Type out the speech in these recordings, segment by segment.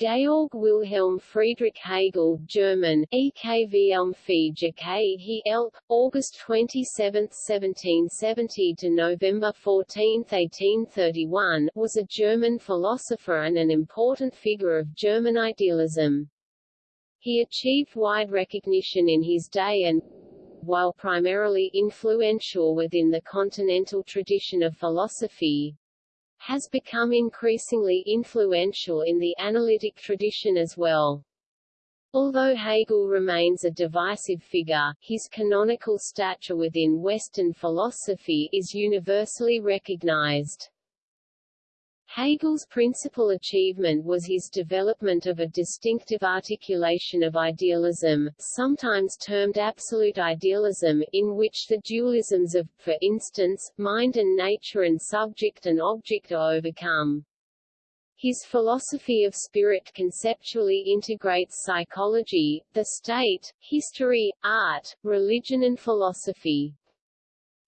Georg Wilhelm Friedrich Hegel German, EKVM um He Elp, August 27, 1770 to November 14, 1831, was a German philosopher and an important figure of German idealism. He achieved wide recognition in his day and, while primarily influential within the continental tradition of philosophy, has become increasingly influential in the analytic tradition as well. Although Hegel remains a divisive figure, his canonical stature within Western philosophy is universally recognized. Hegel's principal achievement was his development of a distinctive articulation of idealism, sometimes termed absolute idealism, in which the dualisms of, for instance, mind and nature and subject and object are overcome. His philosophy of spirit conceptually integrates psychology, the state, history, art, religion and philosophy.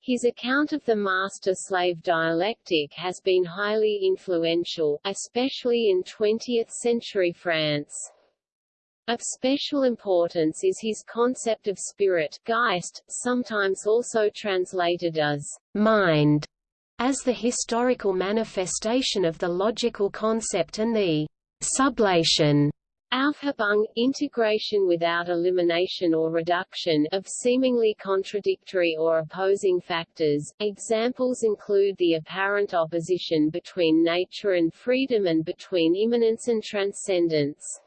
His account of the master-slave dialectic has been highly influential, especially in 20th-century France. Of special importance is his concept of spirit Geist, sometimes also translated as mind, as the historical manifestation of the logical concept and the sublation Aufhebung integration without elimination or reduction of seemingly contradictory or opposing factors. Examples include the apparent opposition between nature and freedom and between immanence and transcendence.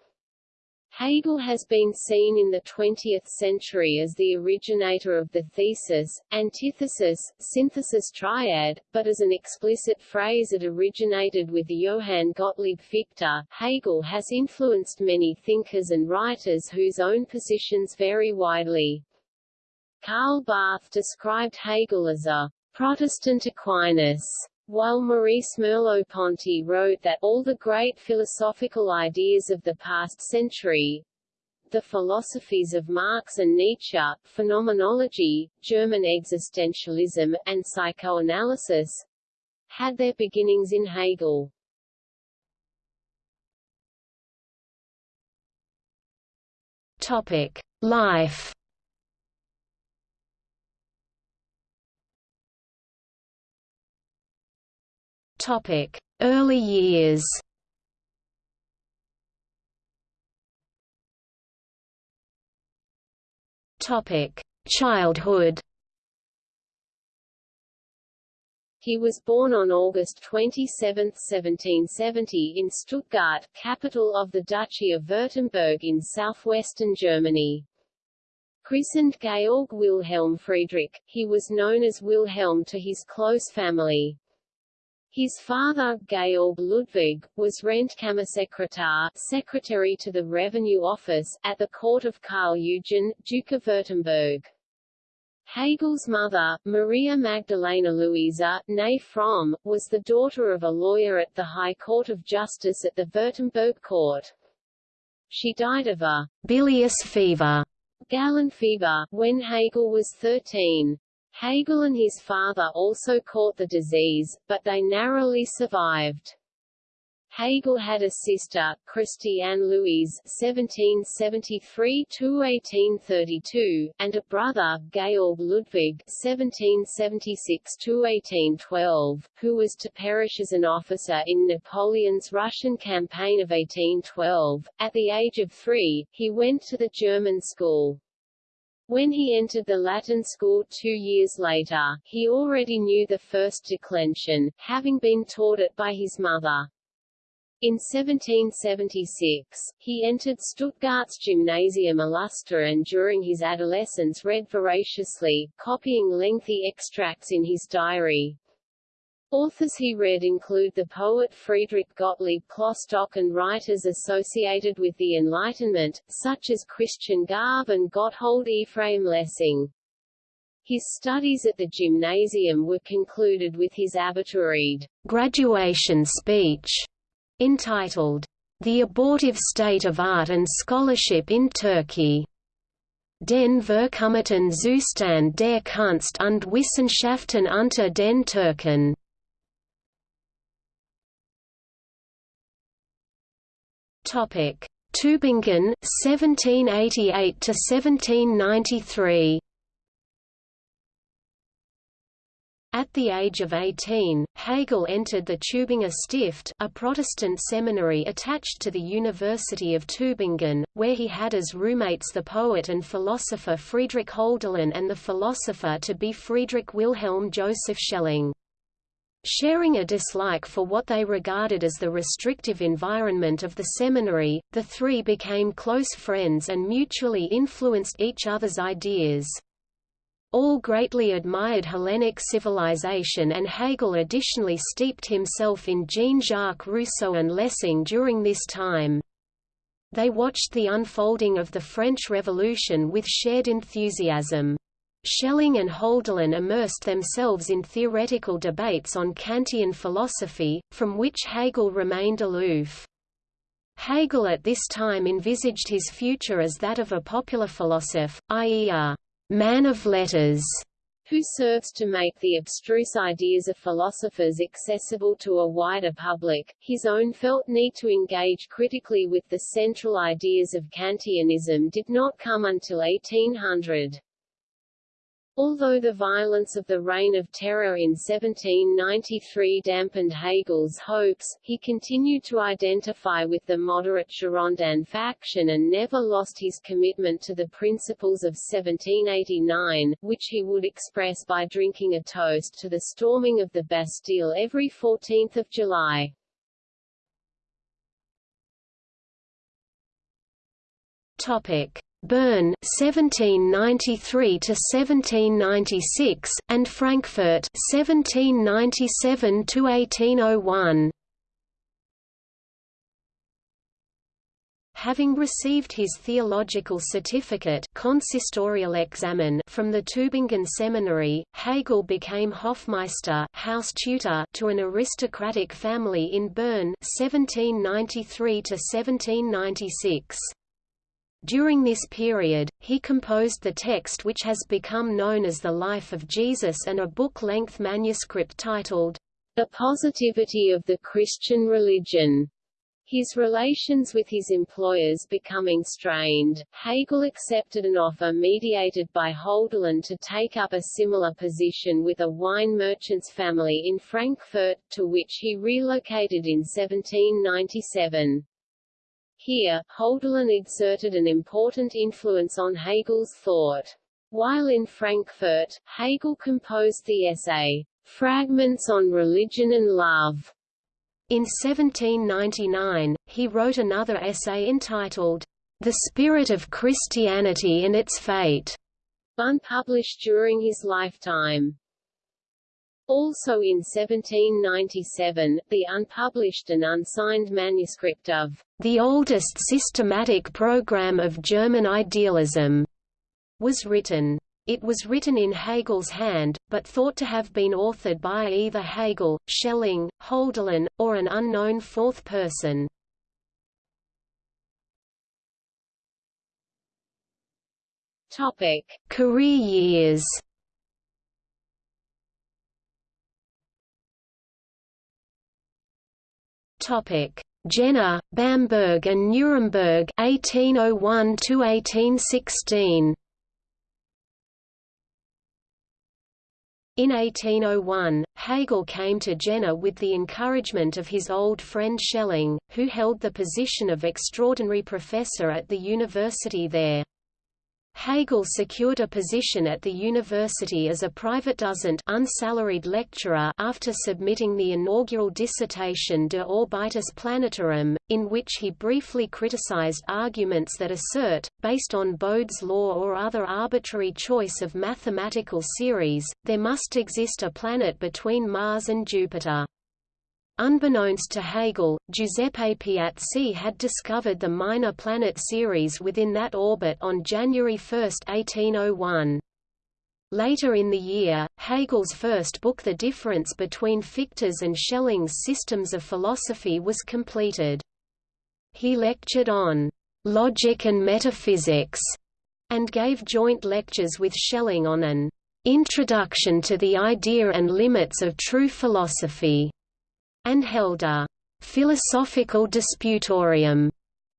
Hegel has been seen in the 20th century as the originator of the thesis, antithesis, synthesis triad, but as an explicit phrase it originated with Johann Gottlieb Fichte. Hegel has influenced many thinkers and writers whose own positions vary widely. Karl Barth described Hegel as a Protestant Aquinas while Maurice Merleau-Ponty wrote that all the great philosophical ideas of the past century, the philosophies of Marx and Nietzsche, phenomenology, German existentialism, and psychoanalysis, had their beginnings in Hegel. Topic: Life Topic: Early years. Topic: Childhood. He was born on August 27, 1770 in Stuttgart, capital of the Duchy of Württemberg in southwestern Germany. Christened Georg Wilhelm Friedrich, he was known as Wilhelm to his close family. His father, Georg Ludwig, was Rentkammersekretär secretary to the Revenue Office, at the court of Karl Eugen, Duke of Württemberg. Hegel's mother, Maria Magdalena Luisa, née Fromm, was the daughter of a lawyer at the High Court of Justice at the Württemberg court. She died of a bilious fever, Gallen fever, when Hegel was 13. Hegel and his father also caught the disease, but they narrowly survived. Hegel had a sister, Christiane Louise (1773–1832), and a brother, Georg Ludwig (1776–1812), who was to perish as an officer in Napoleon's Russian campaign of 1812. At the age of three, he went to the German school. When he entered the Latin school two years later, he already knew the first declension, having been taught it by his mother. In 1776, he entered Stuttgart's Gymnasium Illustre and during his adolescence read voraciously, copying lengthy extracts in his diary. Authors he read include the poet Friedrich Gottlieb Klopstock and writers associated with the Enlightenment, such as Christian Garve and Gotthold Ephraim Lessing. His studies at the gymnasium were concluded with his Abiturrede graduation speech, entitled, The Abortive State of Art and Scholarship in Turkey. Den verkommeten Zustand der Kunst und Wissenschaften unter den Türken. Topic: Tübingen 1788 to 1793. At the age of 18, Hegel entered the Tübinger Stift a Protestant seminary attached to the University of Tübingen, where he had as roommates the poet and philosopher Friedrich Hölderlin and the philosopher-to-be Friedrich Wilhelm Joseph Schelling. Sharing a dislike for what they regarded as the restrictive environment of the seminary, the three became close friends and mutually influenced each other's ideas. All greatly admired Hellenic civilization and Hegel additionally steeped himself in Jean-Jacques Rousseau and Lessing during this time. They watched the unfolding of the French Revolution with shared enthusiasm. Schelling and Hölderlin immersed themselves in theoretical debates on Kantian philosophy, from which Hegel remained aloof. Hegel at this time envisaged his future as that of a popular philosopher, i.e. a man of letters, who serves to make the abstruse ideas of philosophers accessible to a wider public. His own felt need to engage critically with the central ideas of Kantianism did not come until 1800. Although the violence of the Reign of Terror in 1793 dampened Hegel's hopes, he continued to identify with the moderate Girondin faction and never lost his commitment to the principles of 1789, which he would express by drinking a toast to the storming of the Bastille every 14 July. Topic. Bern 1793 to 1796 and Frankfurt 1797 to 1801 Having received his theological certificate consistorial examen from the Tübingen Seminary, Hegel became Hofmeister house tutor to an aristocratic family in Bern 1793 to 1796. During this period, he composed the text which has become known as the Life of Jesus and a book-length manuscript titled, The Positivity of the Christian Religion. His relations with his employers becoming strained, Hegel accepted an offer mediated by Hölderlin to take up a similar position with a wine merchant's family in Frankfurt, to which he relocated in 1797. Here, Hölderlin exerted an important influence on Hegel's thought. While in Frankfurt, Hegel composed the essay, Fragments on Religion and Love. In 1799, he wrote another essay entitled, The Spirit of Christianity and Its Fate, unpublished during his lifetime. Also in 1797, the unpublished and unsigned manuscript of the oldest systematic program of German idealism was written. It was written in Hegel's hand, but thought to have been authored by either Hegel, Schelling, Hölderlin, or an unknown fourth person. Topic: Career years. Topic: Jena, Bamberg and Nuremberg 1801 to 1816. In 1801, Hegel came to Jena with the encouragement of his old friend Schelling, who held the position of extraordinary professor at the university there. Hegel secured a position at the university as a private Privatdozent unsalaried lecturer after submitting the inaugural dissertation De Orbitis Planetarum, in which he briefly criticized arguments that assert, based on Bode's law or other arbitrary choice of mathematical series, there must exist a planet between Mars and Jupiter. Unbeknownst to Hegel, Giuseppe Piazzi had discovered the minor planet Ceres within that orbit on January 1, 1801. Later in the year, Hegel's first book The Difference Between Fichte's and Schelling's Systems of Philosophy was completed. He lectured on «logic and metaphysics» and gave joint lectures with Schelling on an «introduction to the idea and limits of true philosophy» and held a «philosophical disputorium»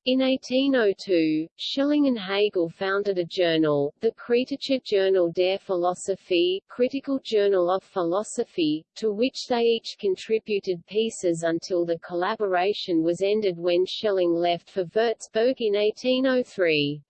In 1802, Schelling and Hegel founded a journal, the Kritische Journal der Philosophie Critical Journal of Philosophy, to which they each contributed pieces until the collaboration was ended when Schelling left for Würzburg in 1803.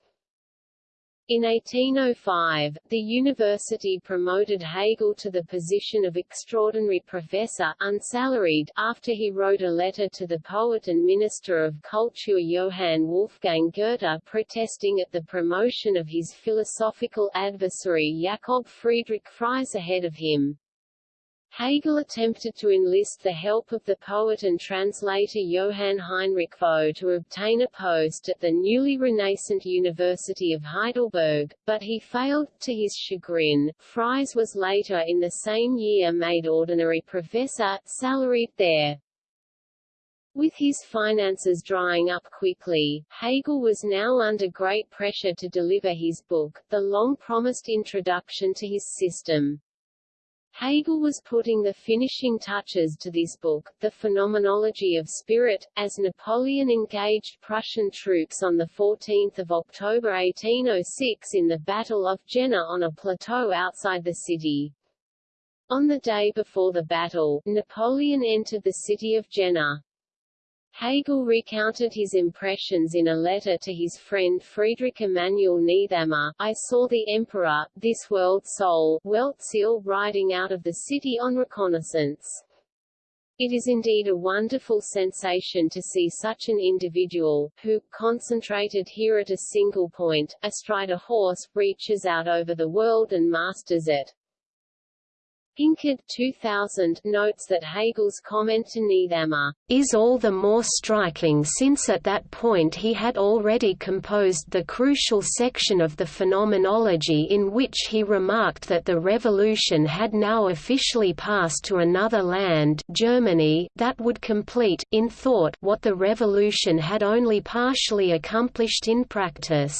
In 1805, the university promoted Hegel to the position of extraordinary professor unsalaried after he wrote a letter to the poet and minister of culture Johann Wolfgang Goethe protesting at the promotion of his philosophical adversary Jakob Friedrich Fries ahead of him. Hegel attempted to enlist the help of the poet and translator Johann Heinrich Vogt to obtain a post at the newly renascent University of Heidelberg, but he failed, to his chagrin. Fries was later in the same year made ordinary professor, salaried there. With his finances drying up quickly, Hegel was now under great pressure to deliver his book, the long-promised introduction to his system. Hegel was putting the finishing touches to this book, The Phenomenology of Spirit, as Napoleon engaged Prussian troops on 14 October 1806 in the Battle of Jena on a plateau outside the city. On the day before the battle, Napoleon entered the city of Jena. Hegel recounted his impressions in a letter to his friend Friedrich Emanuel Niethammer I saw the Emperor, this world soul, Weltseele riding out of the city on reconnaissance. It is indeed a wonderful sensation to see such an individual, who, concentrated here at a single point, astride a horse, reaches out over the world and masters it. Pinkard 2000 notes that Hegel's comment to Niethammer is all the more striking since at that point he had already composed the crucial section of the Phenomenology in which he remarked that the revolution had now officially passed to another land Germany that would complete, in thought, what the revolution had only partially accomplished in practice.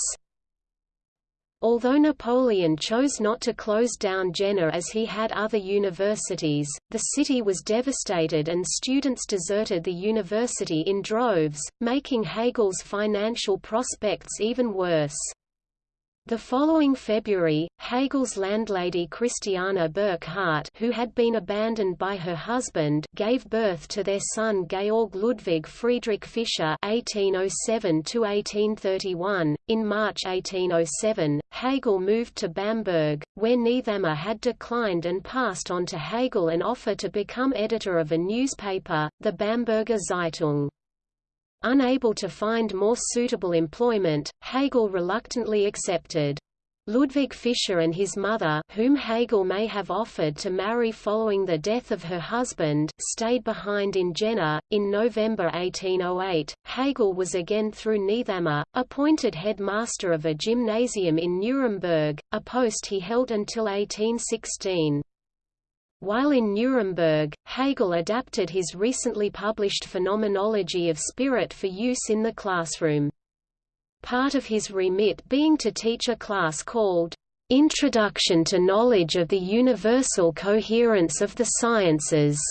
Although Napoleon chose not to close down Jena as he had other universities, the city was devastated and students deserted the university in droves, making Hegel's financial prospects even worse. The following February, Hegel's landlady Christiana Burckhardt who had been abandoned by her husband gave birth to their son Georg Ludwig Friedrich Fischer (1807–1831). In March 1807, Hegel moved to Bamberg, where Niethammer had declined and passed on to Hegel an offer to become editor of a newspaper, the Bamberger Zeitung. Unable to find more suitable employment, Hegel reluctantly accepted. Ludwig Fischer and his mother whom Hegel may have offered to marry following the death of her husband, stayed behind in Jena. In November 1808, Hegel was again through Niethammer, appointed headmaster of a gymnasium in Nuremberg, a post he held until 1816. While in Nuremberg, Hegel adapted his recently published Phenomenology of Spirit for use in the classroom. Part of his remit being to teach a class called, "'Introduction to Knowledge of the Universal Coherence of the Sciences'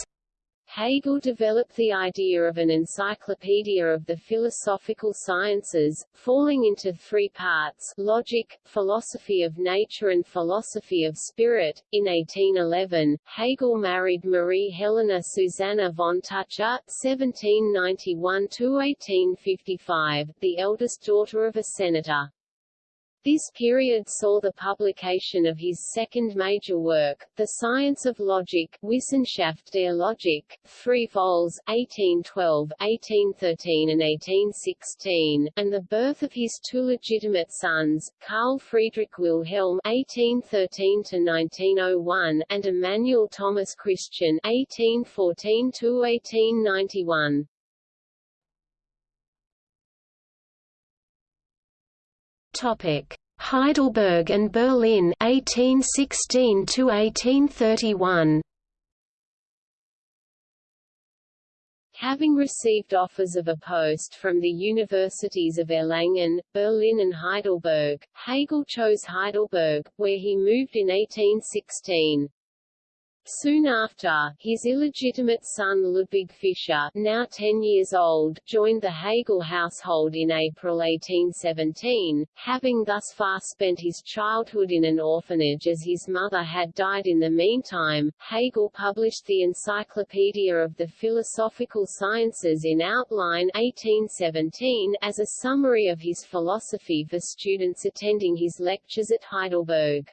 Hegel developed the idea of an encyclopedia of the philosophical sciences, falling into three parts logic, philosophy of nature and philosophy of spirit. In 1811, Hegel married Marie Helena Susanna von Tucher (1791–1855), the eldest daughter of a senator. This period saw the publication of his second major work, The Science of Logic Wissenschaft der Logik, three vols 1812, 1813 and 1816, and the birth of his two legitimate sons, Carl Friedrich Wilhelm (1813–1901) and Emanuel Thomas Christian (1814–1891). Topic: Heidelberg and Berlin 1816 to 1831. Having received offers of a post from the universities of Erlangen, Berlin and Heidelberg, Hegel chose Heidelberg, where he moved in 1816. Soon after, his illegitimate son Ludwig Fischer, now 10 years old, joined the Hegel household in April 1817, having thus far spent his childhood in an orphanage as his mother had died in the meantime. Hegel published the Encyclopedia of the Philosophical Sciences in Outline 1817 as a summary of his philosophy for students attending his lectures at Heidelberg.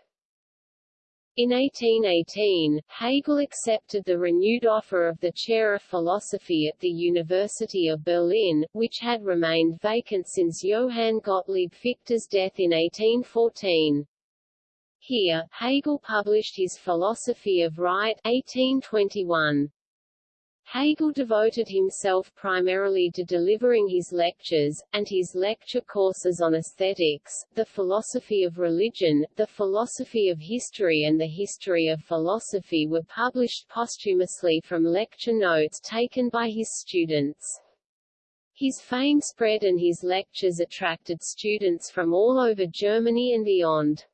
In 1818, Hegel accepted the renewed offer of the chair of philosophy at the University of Berlin, which had remained vacant since Johann Gottlieb Fichte's death in 1814. Here, Hegel published his Philosophy of Right 1821. Hegel devoted himself primarily to delivering his lectures, and his lecture courses on aesthetics, the philosophy of religion, the philosophy of history and the history of philosophy were published posthumously from lecture notes taken by his students. His fame spread and his lectures attracted students from all over Germany and beyond.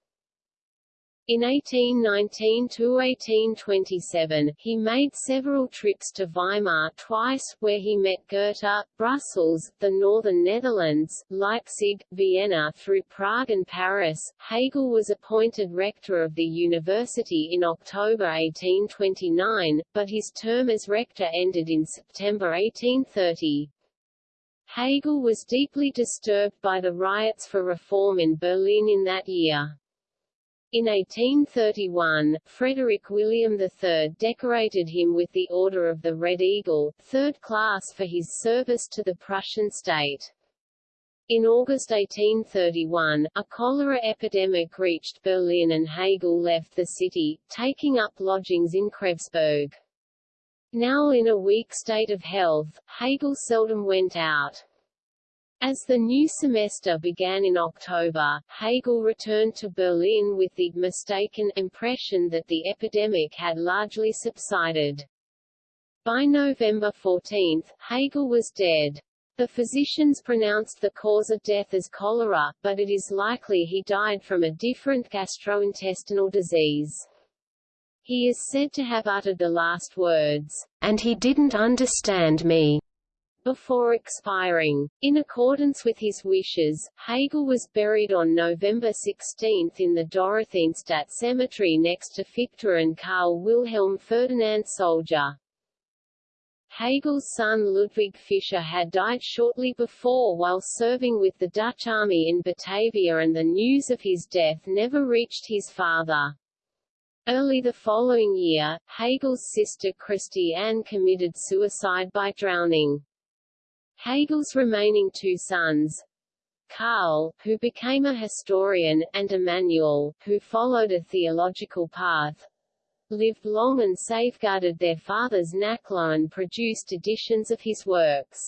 In 1819 to 1827, he made several trips to Weimar twice, where he met Goethe, Brussels, the northern Netherlands, Leipzig, Vienna through Prague and Paris. Hegel was appointed rector of the university in October 1829, but his term as rector ended in September 1830. Hegel was deeply disturbed by the riots for reform in Berlin in that year. In 1831, Frederick William III decorated him with the Order of the Red Eagle, third class for his service to the Prussian state. In August 1831, a cholera epidemic reached Berlin and Hegel left the city, taking up lodgings in Kreuzberg. Now in a weak state of health, Hegel seldom went out. As the new semester began in October, Hegel returned to Berlin with the mistaken impression that the epidemic had largely subsided. By November 14, Hegel was dead. The physicians pronounced the cause of death as cholera, but it is likely he died from a different gastrointestinal disease. He is said to have uttered the last words, and he didn't understand me before expiring. In accordance with his wishes, Hegel was buried on November 16 in the Dorotheenstadt Cemetery next to Fichte and Karl Wilhelm Ferdinand Solger. Hegel's son Ludwig Fischer had died shortly before while serving with the Dutch army in Batavia and the news of his death never reached his father. Early the following year, Hegel's sister Christiane committed suicide by drowning. Hegel's remaining two sons, Karl, who became a historian, and Emanuel, who followed a theological path, lived long and safeguarded their father's Nachlass and produced editions of his works.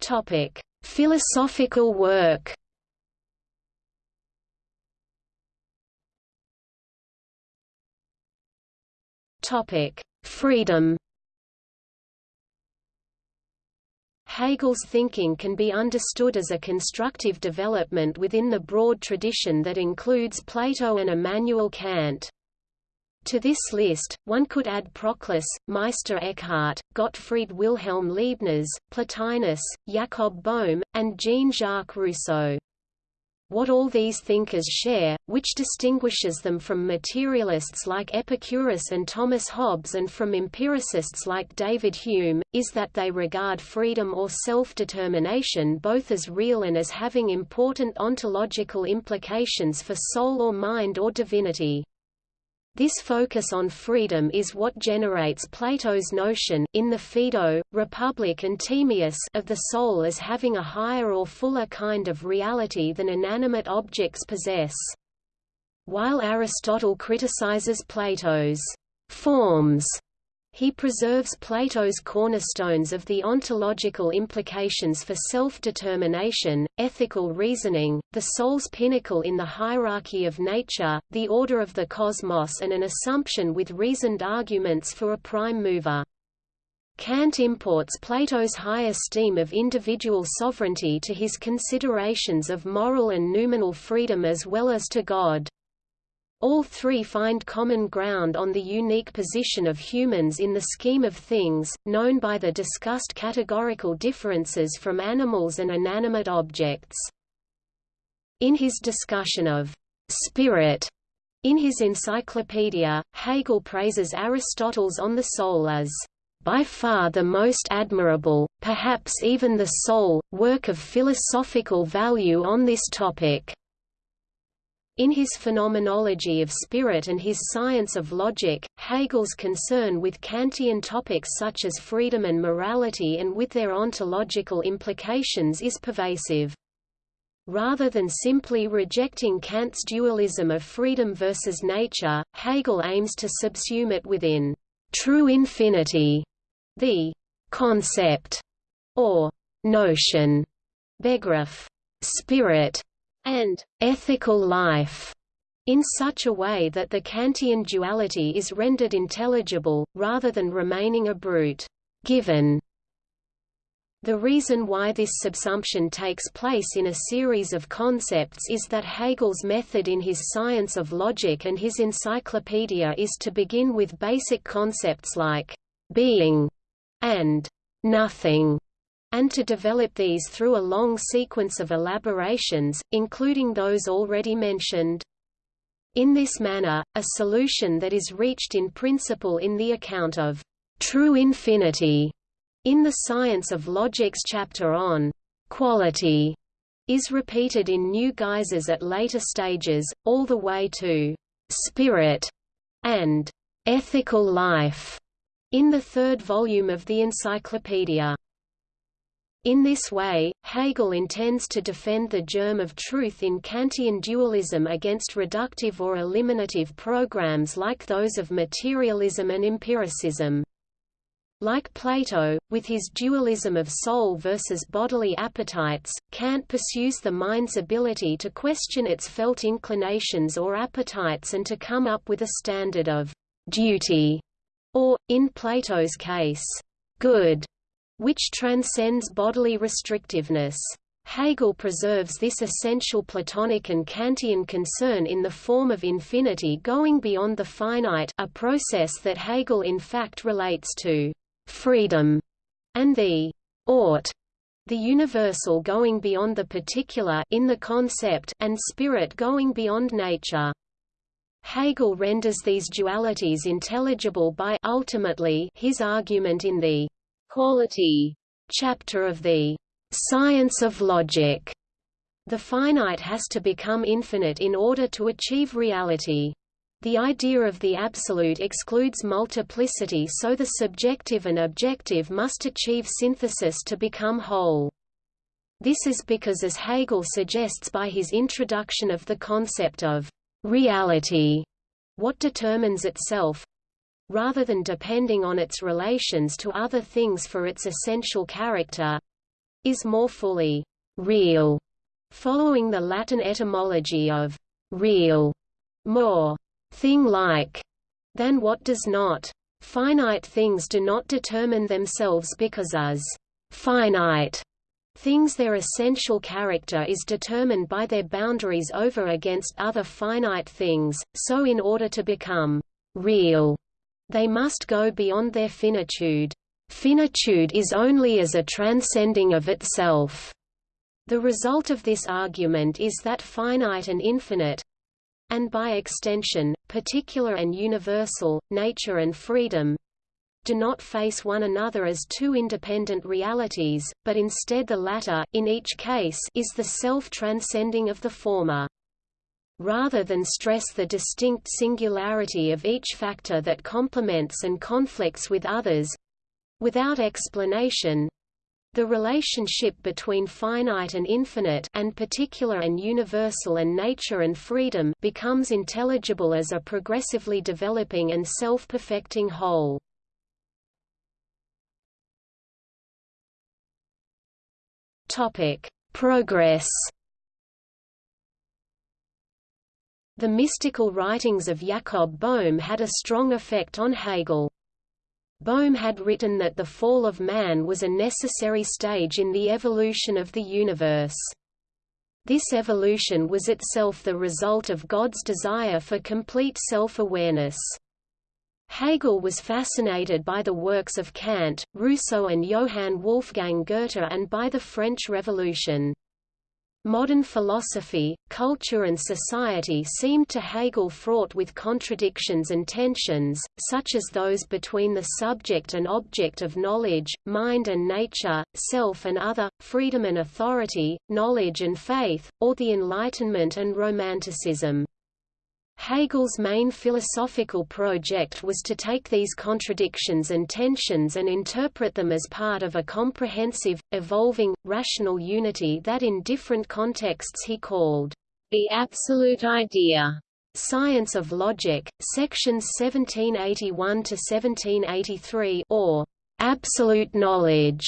Topic: Philosophical work. Topic: Freedom. Hegel's thinking can be understood as a constructive development within the broad tradition that includes Plato and Immanuel Kant. To this list, one could add Proclus, Meister Eckhart, Gottfried Wilhelm Leibniz, Plotinus, Jacob Boehme, and Jean-Jacques Rousseau. What all these thinkers share, which distinguishes them from materialists like Epicurus and Thomas Hobbes and from empiricists like David Hume, is that they regard freedom or self-determination both as real and as having important ontological implications for soul or mind or divinity. This focus on freedom is what generates Plato's notion in the Phaedo, Republic and Timaeus of the soul as having a higher or fuller kind of reality than inanimate objects possess. While Aristotle criticizes Plato's forms he preserves Plato's cornerstones of the ontological implications for self-determination, ethical reasoning, the soul's pinnacle in the hierarchy of nature, the order of the cosmos and an assumption with reasoned arguments for a prime mover. Kant imports Plato's high esteem of individual sovereignty to his considerations of moral and noumenal freedom as well as to God. All three find common ground on the unique position of humans in the scheme of things, known by the discussed categorical differences from animals and inanimate objects. In his discussion of spirit in his encyclopedia, Hegel praises Aristotle's On the Soul as by far the most admirable, perhaps even the sole, work of philosophical value on this topic. In his Phenomenology of Spirit and his Science of Logic, Hegel's concern with Kantian topics such as freedom and morality and with their ontological implications is pervasive. Rather than simply rejecting Kant's dualism of freedom versus nature, Hegel aims to subsume it within true infinity the concept or notion, Begriff, spirit, and ethical life in such a way that the Kantian duality is rendered intelligible, rather than remaining a brute given. The reason why this subsumption takes place in a series of concepts is that Hegel's method in his Science of Logic and his encyclopedia is to begin with basic concepts like being, and nothing, and to develop these through a long sequence of elaborations, including those already mentioned. In this manner, a solution that is reached in principle in the account of true infinity in the Science of Logic's chapter on quality is repeated in new guises at later stages, all the way to spirit and ethical life in the third volume of the encyclopedia. In this way, Hegel intends to defend the germ of truth in Kantian dualism against reductive or eliminative programs like those of materialism and empiricism. Like Plato, with his dualism of soul versus bodily appetites, Kant pursues the mind's ability to question its felt inclinations or appetites and to come up with a standard of duty or, in Plato's case, good, which transcends bodily restrictiveness. Hegel preserves this essential Platonic and Kantian concern in the form of infinity going beyond the finite a process that Hegel in fact relates to freedom and the ought the universal going beyond the particular in the concept and spirit going beyond nature. Hegel renders these dualities intelligible by ultimately his argument in the quality chapter of the science of logic. The finite has to become infinite in order to achieve reality. The idea of the absolute excludes multiplicity so the subjective and objective must achieve synthesis to become whole. This is because as Hegel suggests by his introduction of the concept of reality, what determines itself, rather than depending on its relations to other things for its essential character, is more fully real, following the Latin etymology of real, more thing-like, than what does not. Finite things do not determine themselves because as finite Things their essential character is determined by their boundaries over against other finite things, so in order to become real, they must go beyond their finitude. Finitude is only as a transcending of itself. The result of this argument is that finite and infinite, and by extension, particular and universal, nature and freedom, do not face one another as two independent realities, but instead the latter, in each case, is the self-transcending of the former. Rather than stress the distinct singularity of each factor that complements and conflicts with others, without explanation, the relationship between finite and infinite and particular and universal and nature and freedom becomes intelligible as a progressively developing and self-perfecting whole. Progress. The mystical writings of Jakob Boehme had a strong effect on Hegel. Boehme had written that the fall of man was a necessary stage in the evolution of the universe. This evolution was itself the result of God's desire for complete self-awareness. Hegel was fascinated by the works of Kant, Rousseau and Johann Wolfgang Goethe and by the French Revolution. Modern philosophy, culture and society seemed to Hegel fraught with contradictions and tensions, such as those between the subject and object of knowledge, mind and nature, self and other, freedom and authority, knowledge and faith, or the Enlightenment and Romanticism. Hegel's main philosophical project was to take these contradictions and tensions and interpret them as part of a comprehensive, evolving, rational unity that in different contexts he called the absolute idea. Science of Logic, sections 1781–1783 or Absolute Knowledge,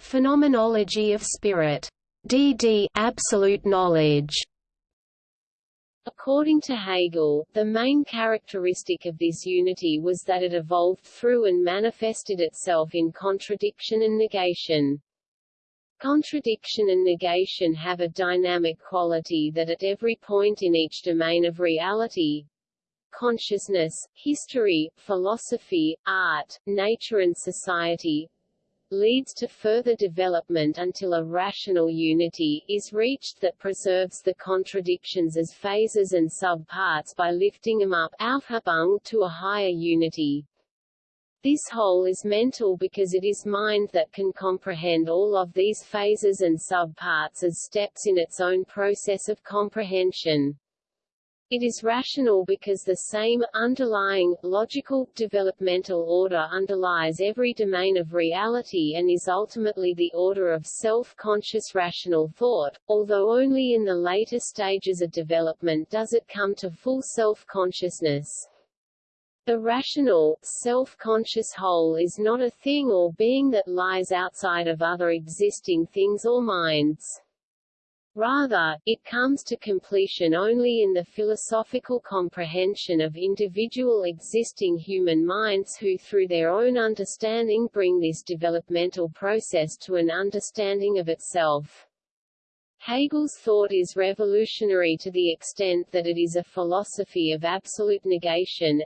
Phenomenology of Spirit. D.D. Absolute Knowledge According to Hegel, the main characteristic of this unity was that it evolved through and manifested itself in contradiction and negation. Contradiction and negation have a dynamic quality that at every point in each domain of reality consciousness, history, philosophy, art, nature and society leads to further development until a rational unity is reached that preserves the contradictions as phases and subparts by lifting them up to a higher unity. This whole is mental because it is mind that can comprehend all of these phases and subparts as steps in its own process of comprehension. It is rational because the same, underlying, logical, developmental order underlies every domain of reality and is ultimately the order of self-conscious rational thought, although only in the later stages of development does it come to full self-consciousness. The rational, self-conscious whole is not a thing or being that lies outside of other existing things or minds. Rather, it comes to completion only in the philosophical comprehension of individual existing human minds who through their own understanding bring this developmental process to an understanding of itself. Hegel's thought is revolutionary to the extent that it is a philosophy of absolute negation,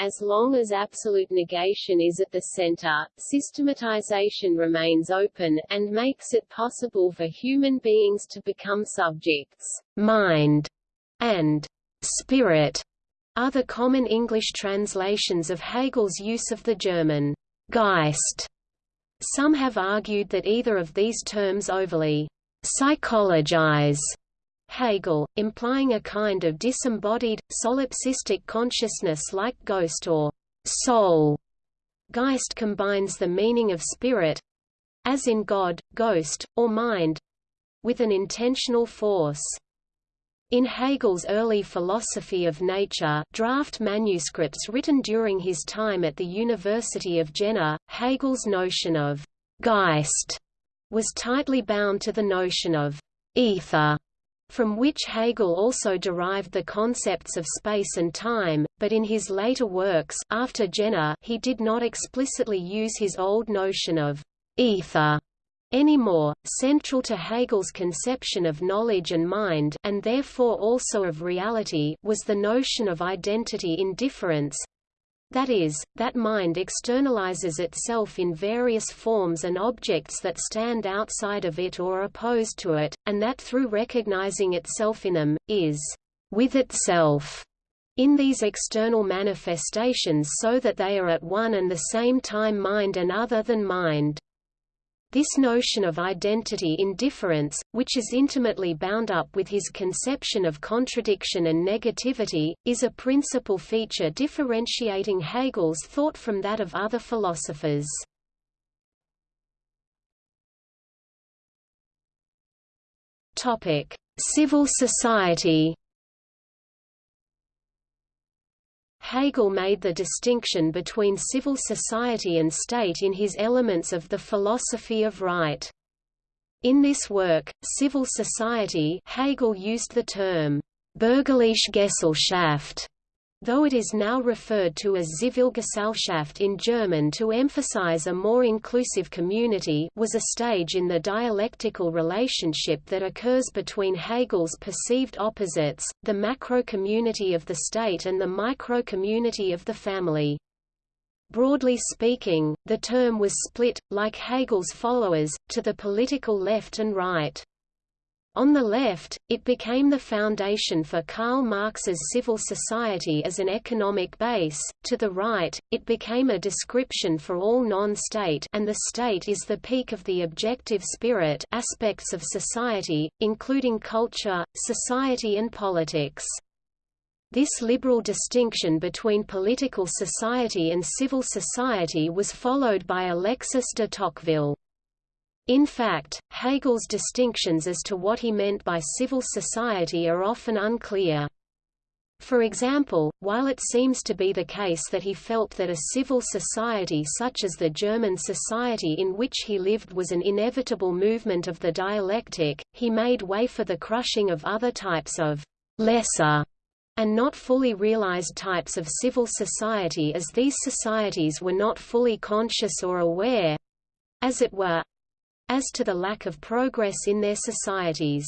as long as absolute negation is at the center, systematization remains open, and makes it possible for human beings to become subjects. Mind and spirit are the common English translations of Hegel's use of the German Geist. Some have argued that either of these terms overly psychologize Hegel, implying a kind of disembodied, solipsistic consciousness like ghost or soul. Geist combines the meaning of spirit—as in God, ghost, or mind—with an intentional force. In Hegel's early philosophy of nature draft manuscripts written during his time at the University of Jena, Hegel's notion of «Geist» was tightly bound to the notion of «ether» from which Hegel also derived the concepts of space and time, but in his later works after Jena, he did not explicitly use his old notion of ether anymore. Central to Hegel's conception of knowledge and mind and therefore also of reality was the notion of identity in difference, that is, that mind externalizes itself in various forms and objects that stand outside of it or opposed to it, and that through recognizing itself in them, is with itself in these external manifestations so that they are at one and the same time mind and other than mind. This notion of identity in difference, which is intimately bound up with his conception of contradiction and negativity, is a principal feature differentiating Hegel's thought from that of other philosophers. Civil society Hegel made the distinction between civil society and state in his Elements of the Philosophy of Right. In this work, Civil Society Hegel used the term Bürgerliche Gesellschaft though it is now referred to as Zivilgesellschaft in German to emphasize a more inclusive community was a stage in the dialectical relationship that occurs between Hegel's perceived opposites, the macro-community of the state and the micro-community of the family. Broadly speaking, the term was split, like Hegel's followers, to the political left and right. On the left, it became the foundation for Karl Marx's civil society as an economic base, to the right, it became a description for all non-state and the state is the peak of the objective spirit aspects of society, including culture, society and politics. This liberal distinction between political society and civil society was followed by Alexis de Tocqueville. In fact, Hegel's distinctions as to what he meant by civil society are often unclear. For example, while it seems to be the case that he felt that a civil society such as the German society in which he lived was an inevitable movement of the dialectic, he made way for the crushing of other types of lesser and not fully realized types of civil society as these societies were not fully conscious or aware as it were as to the lack of progress in their societies.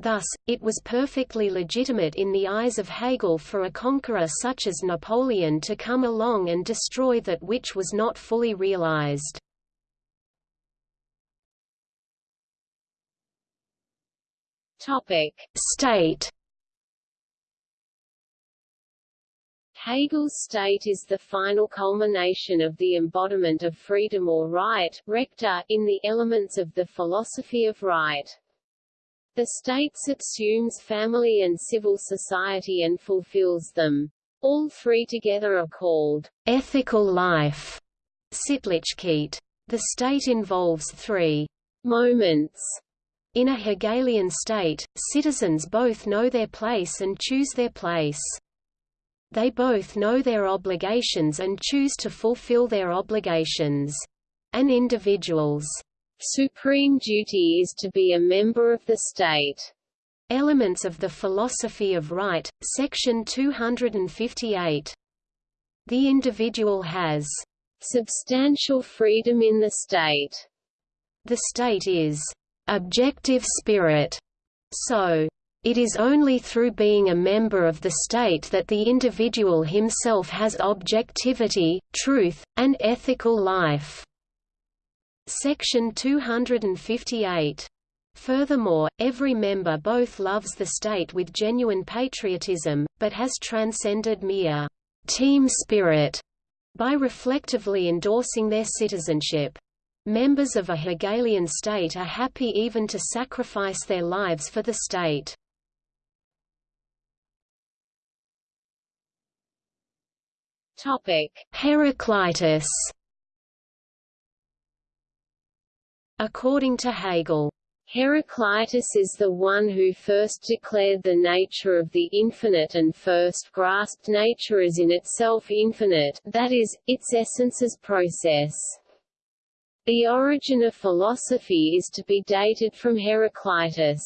Thus, it was perfectly legitimate in the eyes of Hegel for a conqueror such as Napoleon to come along and destroy that which was not fully realized. Topic: State Hegel's state is the final culmination of the embodiment of freedom or right Rechte, in the elements of the philosophy of right. The state subsumes family and civil society and fulfills them. All three together are called ethical life. Sittlichkeit. The state involves three moments. In a Hegelian state, citizens both know their place and choose their place. They both know their obligations and choose to fulfill their obligations. An individual's supreme duty is to be a member of the state. Elements of the Philosophy of Right, section 258. The individual has substantial freedom in the state. The state is objective spirit. So, it is only through being a member of the state that the individual himself has objectivity, truth, and ethical life. Section 258. Furthermore, every member both loves the state with genuine patriotism, but has transcended mere team spirit by reflectively endorsing their citizenship. Members of a Hegelian state are happy even to sacrifice their lives for the state. Topic: Heraclitus. According to Hegel, Heraclitus is the one who first declared the nature of the infinite and first grasped nature as in itself infinite, that is, its essence as process. The origin of philosophy is to be dated from Heraclitus.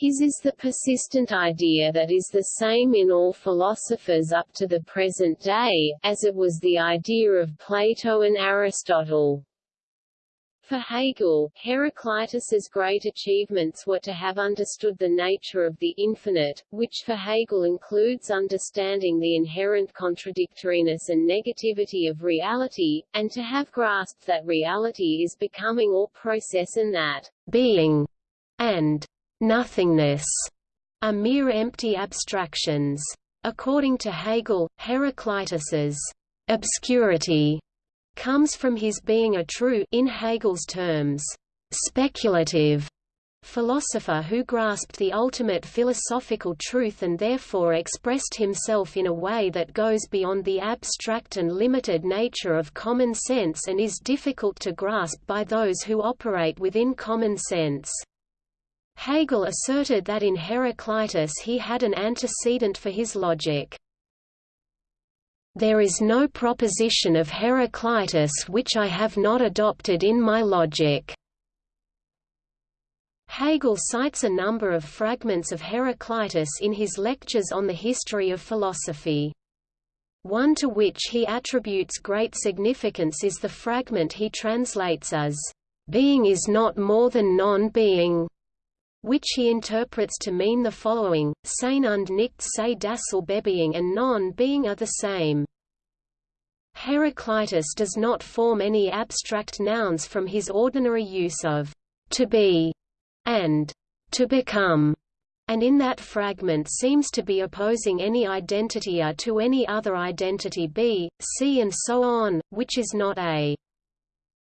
His is the persistent idea that is the same in all philosophers up to the present day, as it was the idea of Plato and Aristotle. For Hegel, Heraclitus's great achievements were to have understood the nature of the infinite, which for Hegel includes understanding the inherent contradictoriness and negativity of reality, and to have grasped that reality is becoming or process and that being and nothingness are mere empty abstractions. According to Hegel, Heraclitus's obscurity comes from his being a true in Hegel's terms, speculative philosopher who grasped the ultimate philosophical truth and therefore expressed himself in a way that goes beyond the abstract and limited nature of common sense and is difficult to grasp by those who operate within common sense. Hegel asserted that in Heraclitus he had an antecedent for his logic. There is no proposition of Heraclitus which I have not adopted in my logic. Hegel cites a number of fragments of Heraclitus in his lectures on the history of philosophy. One to which he attributes great significance is the fragment he translates as, "...being is not more than non-being", which he interprets to mean the following, Sein und nicht sei dasselbebeing and non-being are the same. Heraclitus does not form any abstract nouns from his ordinary use of to be and to become, and in that fragment seems to be opposing any identity A to any other identity B, C and so on, which is not A.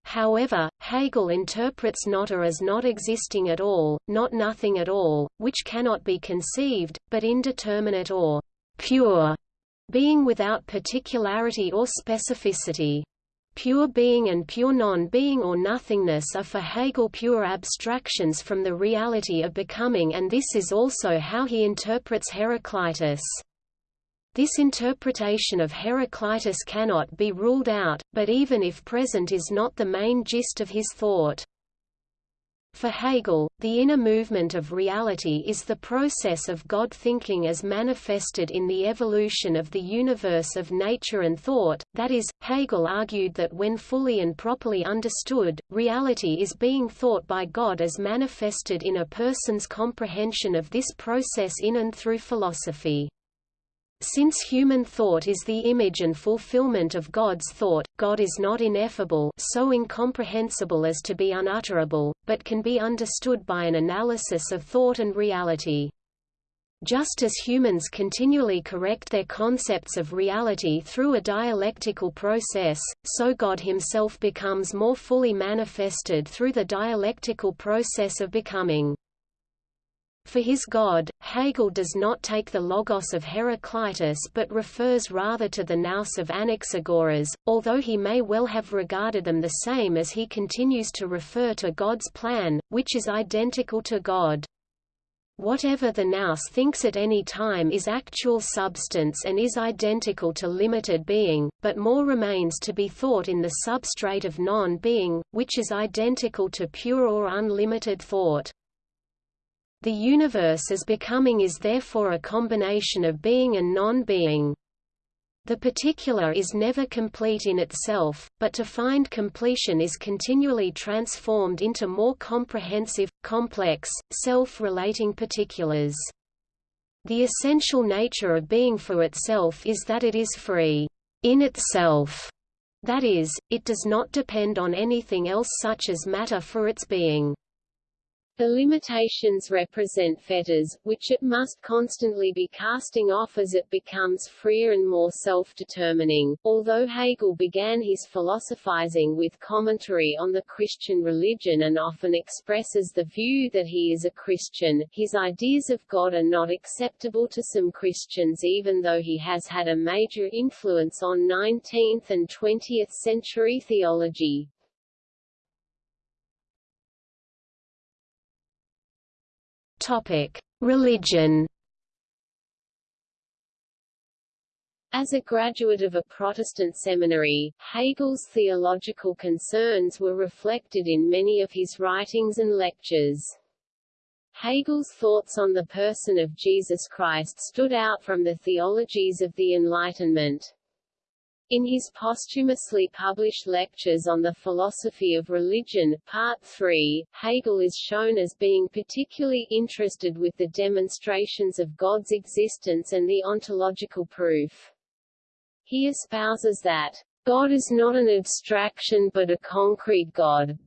However, Hegel interprets not A as not existing at all, not nothing at all, which cannot be conceived, but indeterminate or pure, being without particularity or specificity. Pure being and pure non-being or nothingness are for Hegel pure abstractions from the reality of becoming and this is also how he interprets Heraclitus. This interpretation of Heraclitus cannot be ruled out, but even if present is not the main gist of his thought. For Hegel, the inner movement of reality is the process of God thinking as manifested in the evolution of the universe of nature and thought, that is, Hegel argued that when fully and properly understood, reality is being thought by God as manifested in a person's comprehension of this process in and through philosophy. Since human thought is the image and fulfillment of God's thought, God is not ineffable so incomprehensible as to be unutterable, but can be understood by an analysis of thought and reality. Just as humans continually correct their concepts of reality through a dialectical process, so God himself becomes more fully manifested through the dialectical process of becoming. For his God, Hegel does not take the logos of Heraclitus but refers rather to the nous of Anaxagoras, although he may well have regarded them the same as he continues to refer to God's plan, which is identical to God. Whatever the nous thinks at any time is actual substance and is identical to limited being, but more remains to be thought in the substrate of non-being, which is identical to pure or unlimited thought. The universe as becoming is therefore a combination of being and non-being. The particular is never complete in itself, but to find completion is continually transformed into more comprehensive, complex, self-relating particulars. The essential nature of being for itself is that it is free in itself. That is, it does not depend on anything else such as matter for its being. The limitations represent fetters, which it must constantly be casting off as it becomes freer and more self-determining. Although Hegel began his philosophizing with commentary on the Christian religion and often expresses the view that he is a Christian, his ideas of God are not acceptable to some Christians even though he has had a major influence on 19th and 20th century theology. Religion. As a graduate of a Protestant seminary, Hegel's theological concerns were reflected in many of his writings and lectures. Hegel's thoughts on the person of Jesus Christ stood out from the theologies of the Enlightenment. In his posthumously published Lectures on the Philosophy of Religion, Part 3, Hegel is shown as being particularly interested with the demonstrations of God's existence and the ontological proof. He espouses that, God is not an abstraction but a concrete God,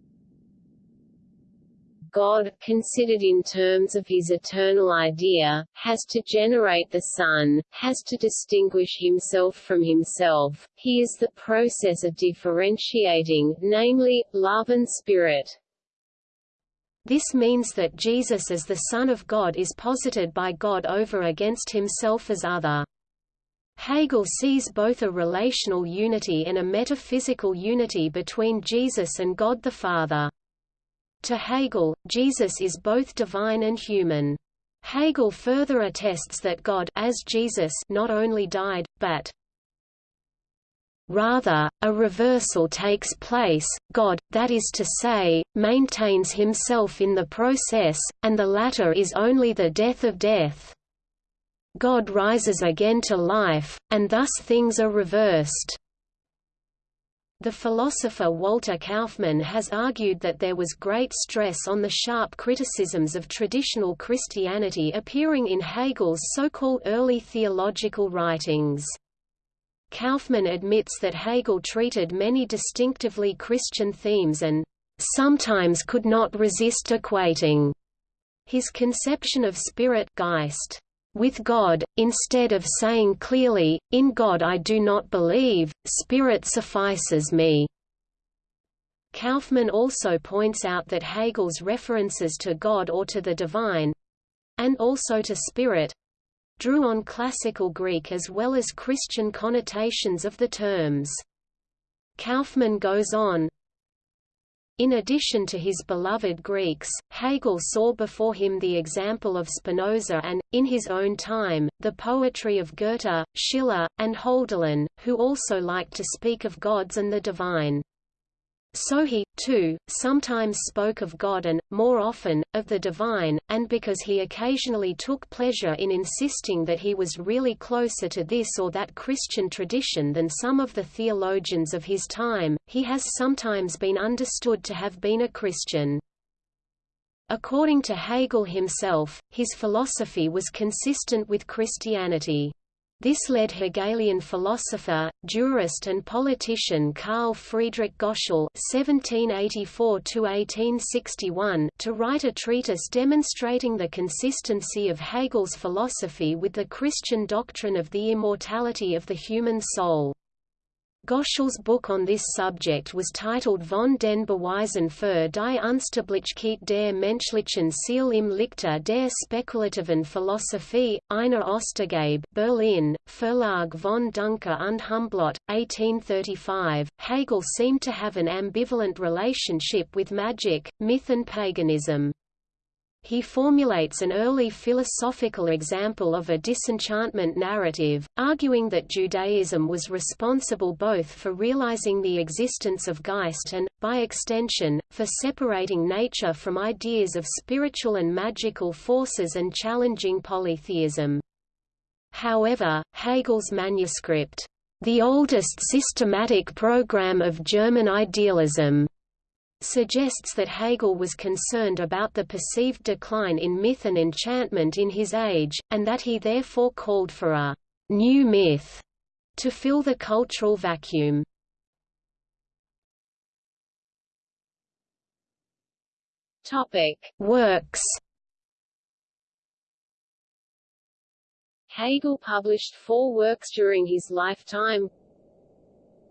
God, considered in terms of his eternal idea, has to generate the Son, has to distinguish himself from himself, he is the process of differentiating, namely, love and spirit. This means that Jesus as the Son of God is posited by God over against himself as other. Hegel sees both a relational unity and a metaphysical unity between Jesus and God the Father. To Hegel, Jesus is both divine and human. Hegel further attests that God as Jesus not only died, but Rather, a reversal takes place, God, that is to say, maintains himself in the process, and the latter is only the death of death. God rises again to life, and thus things are reversed. The philosopher Walter Kaufmann has argued that there was great stress on the sharp criticisms of traditional Christianity appearing in Hegel's so-called early theological writings. Kaufmann admits that Hegel treated many distinctively Christian themes and sometimes could not resist equating his conception of spirit Geist with God, instead of saying clearly, In God I do not believe, spirit suffices me. Kaufmann also points out that Hegel's references to God or to the divine—and also to spirit, drew on classical Greek as well as Christian connotations of the terms. Kaufmann goes on, in addition to his beloved Greeks, Hegel saw before him the example of Spinoza and, in his own time, the poetry of Goethe, Schiller, and Hölderlin, who also liked to speak of gods and the divine. So he, too, sometimes spoke of God and, more often, of the divine, and because he occasionally took pleasure in insisting that he was really closer to this or that Christian tradition than some of the theologians of his time, he has sometimes been understood to have been a Christian. According to Hegel himself, his philosophy was consistent with Christianity. This led Hegelian philosopher, jurist and politician Carl Friedrich Goschel (1784–1861) to write a treatise demonstrating the consistency of Hegel's philosophy with the Christian doctrine of the immortality of the human soul. Goschel's book on this subject was titled Von den Beweisen für die Unsterblichkeit der menschlichen Seele im Lichte der spekulativen Philosophie, einer Ostergabe Berlin, Verlag von Duncker und Humblot, 1835. Hegel seemed to have an ambivalent relationship with magic, myth and paganism. He formulates an early philosophical example of a disenchantment narrative, arguing that Judaism was responsible both for realizing the existence of Geist and, by extension, for separating nature from ideas of spiritual and magical forces and challenging polytheism. However, Hegel's manuscript, The Oldest Systematic Program of German Idealism, suggests that Hegel was concerned about the perceived decline in myth and enchantment in his age, and that he therefore called for a «new myth» to fill the cultural vacuum. Topic: Works. Hegel published four works during his lifetime.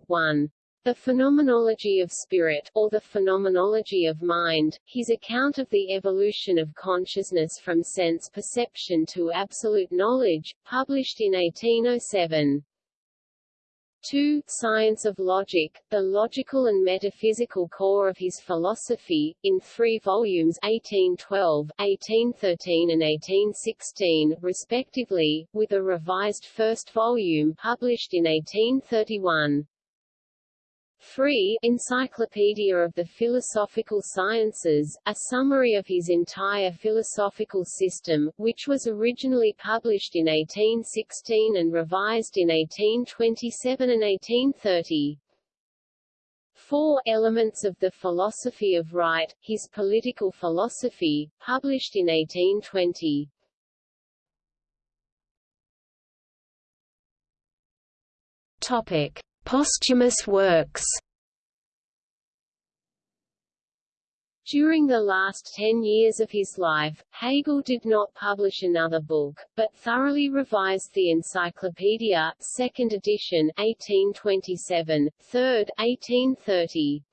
1. The Phenomenology of Spirit, or the Phenomenology of Mind, his account of the evolution of consciousness from sense perception to absolute knowledge, published in 1807. 2. Science of Logic, the logical and metaphysical core of his philosophy, in three volumes 1812, 1813 and 1816, respectively, with a revised first volume published in 1831. 3. Encyclopedia of the Philosophical Sciences, a summary of his entire philosophical system, which was originally published in 1816 and revised in 1827 and 1830. 4 Elements of the Philosophy of Right, his political philosophy, published in 1820. Topic. Posthumous works During the last ten years of his life, Hegel did not publish another book, but thoroughly revised the Encyclopedia, second edition 1827, third 1830.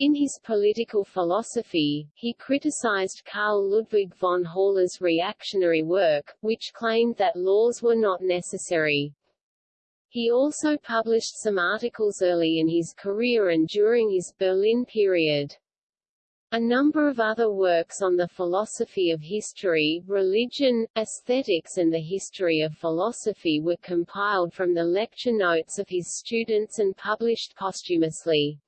In his political philosophy, he criticized Karl Ludwig von Haller's reactionary work, which claimed that laws were not necessary. He also published some articles early in his career and during his Berlin period. A number of other works on the philosophy of history, religion, aesthetics and the history of philosophy were compiled from the lecture notes of his students and published posthumously.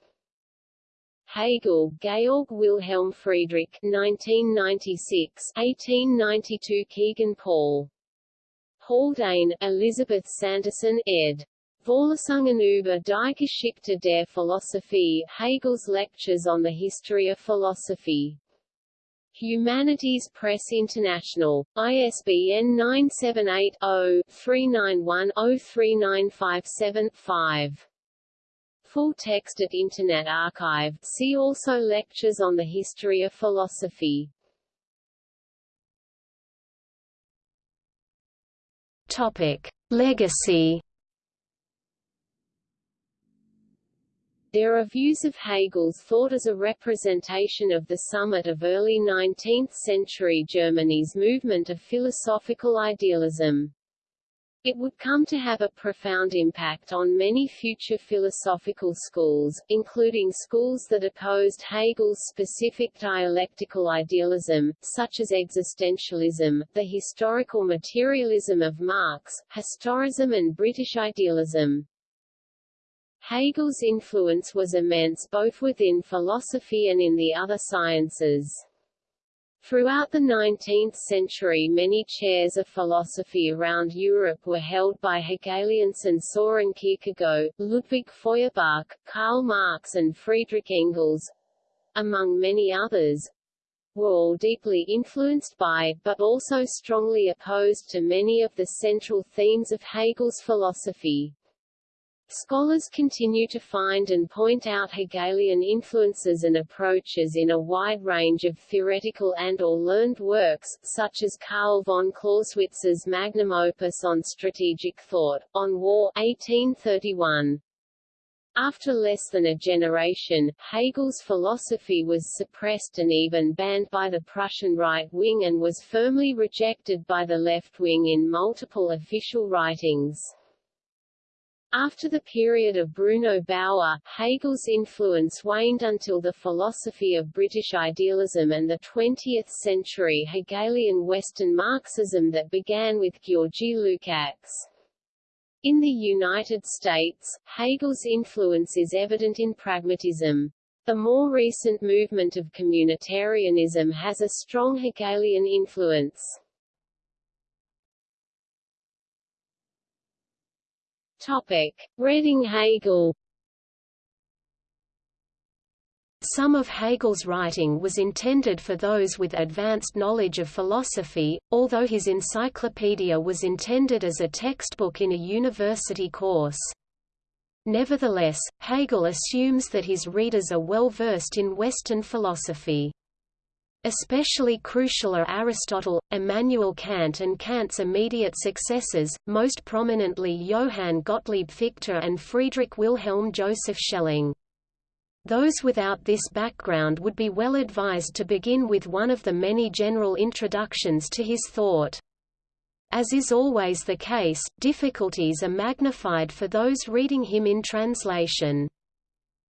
Hegel, Georg Wilhelm Friedrich 1996, 1892 Kegan Paul. Haldane, Elizabeth Sanderson, ed. Vorlesungen über die Geschichte der Philosophie, Hegel's Lectures on the History of Philosophy. Humanities Press International. ISBN 978-0-391-03957-5. Full text at Internet Archive. See also Lectures on the History of Philosophy. Topic. Legacy There are views of Hegel's thought as a representation of the summit of early 19th-century Germany's movement of philosophical idealism. It would come to have a profound impact on many future philosophical schools, including schools that opposed Hegel's specific dialectical idealism, such as existentialism, the historical materialism of Marx, historism and British idealism. Hegel's influence was immense both within philosophy and in the other sciences. Throughout the 19th century many chairs of philosophy around Europe were held by Hegelians and Soren Kierkegaard, Ludwig Feuerbach, Karl Marx and Friedrich Engels, among many others, were all deeply influenced by, but also strongly opposed to many of the central themes of Hegel's philosophy. Scholars continue to find and point out Hegelian influences and approaches in a wide range of theoretical and or learned works, such as Karl von Clausewitz's magnum opus on strategic thought, On War 1831. After less than a generation, Hegel's philosophy was suppressed and even banned by the Prussian right wing and was firmly rejected by the left wing in multiple official writings. After the period of Bruno Bauer, Hegel's influence waned until the philosophy of British idealism and the 20th century Hegelian Western Marxism that began with Georgy Lukács. In the United States, Hegel's influence is evident in pragmatism. The more recent movement of communitarianism has a strong Hegelian influence. Topic. Reading Hegel Some of Hegel's writing was intended for those with advanced knowledge of philosophy, although his encyclopedia was intended as a textbook in a university course. Nevertheless, Hegel assumes that his readers are well versed in Western philosophy. Especially crucial are Aristotle, Immanuel Kant and Kant's immediate successors, most prominently Johann Gottlieb Fichte and Friedrich Wilhelm Joseph Schelling. Those without this background would be well advised to begin with one of the many general introductions to his thought. As is always the case, difficulties are magnified for those reading him in translation.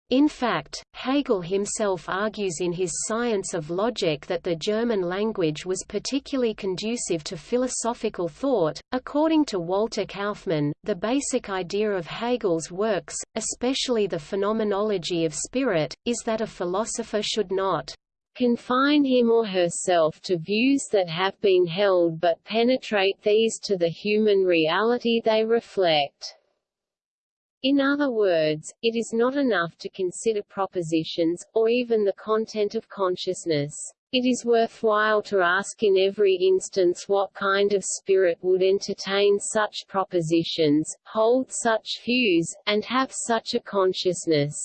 In fact, Hegel himself argues in his Science of Logic that the German language was particularly conducive to philosophical thought. According to Walter Kaufmann, the basic idea of Hegel's works, especially the phenomenology of spirit, is that a philosopher should not confine him or herself to views that have been held but penetrate these to the human reality they reflect. In other words, it is not enough to consider propositions, or even the content of consciousness. It is worthwhile to ask in every instance what kind of spirit would entertain such propositions, hold such views, and have such a consciousness.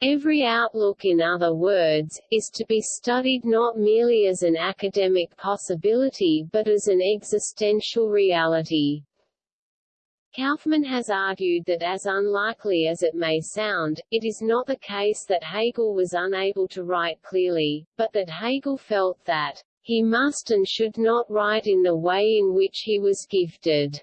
Every outlook in other words, is to be studied not merely as an academic possibility but as an existential reality. Kaufmann has argued that as unlikely as it may sound, it is not the case that Hegel was unable to write clearly, but that Hegel felt that he must and should not write in the way in which he was gifted.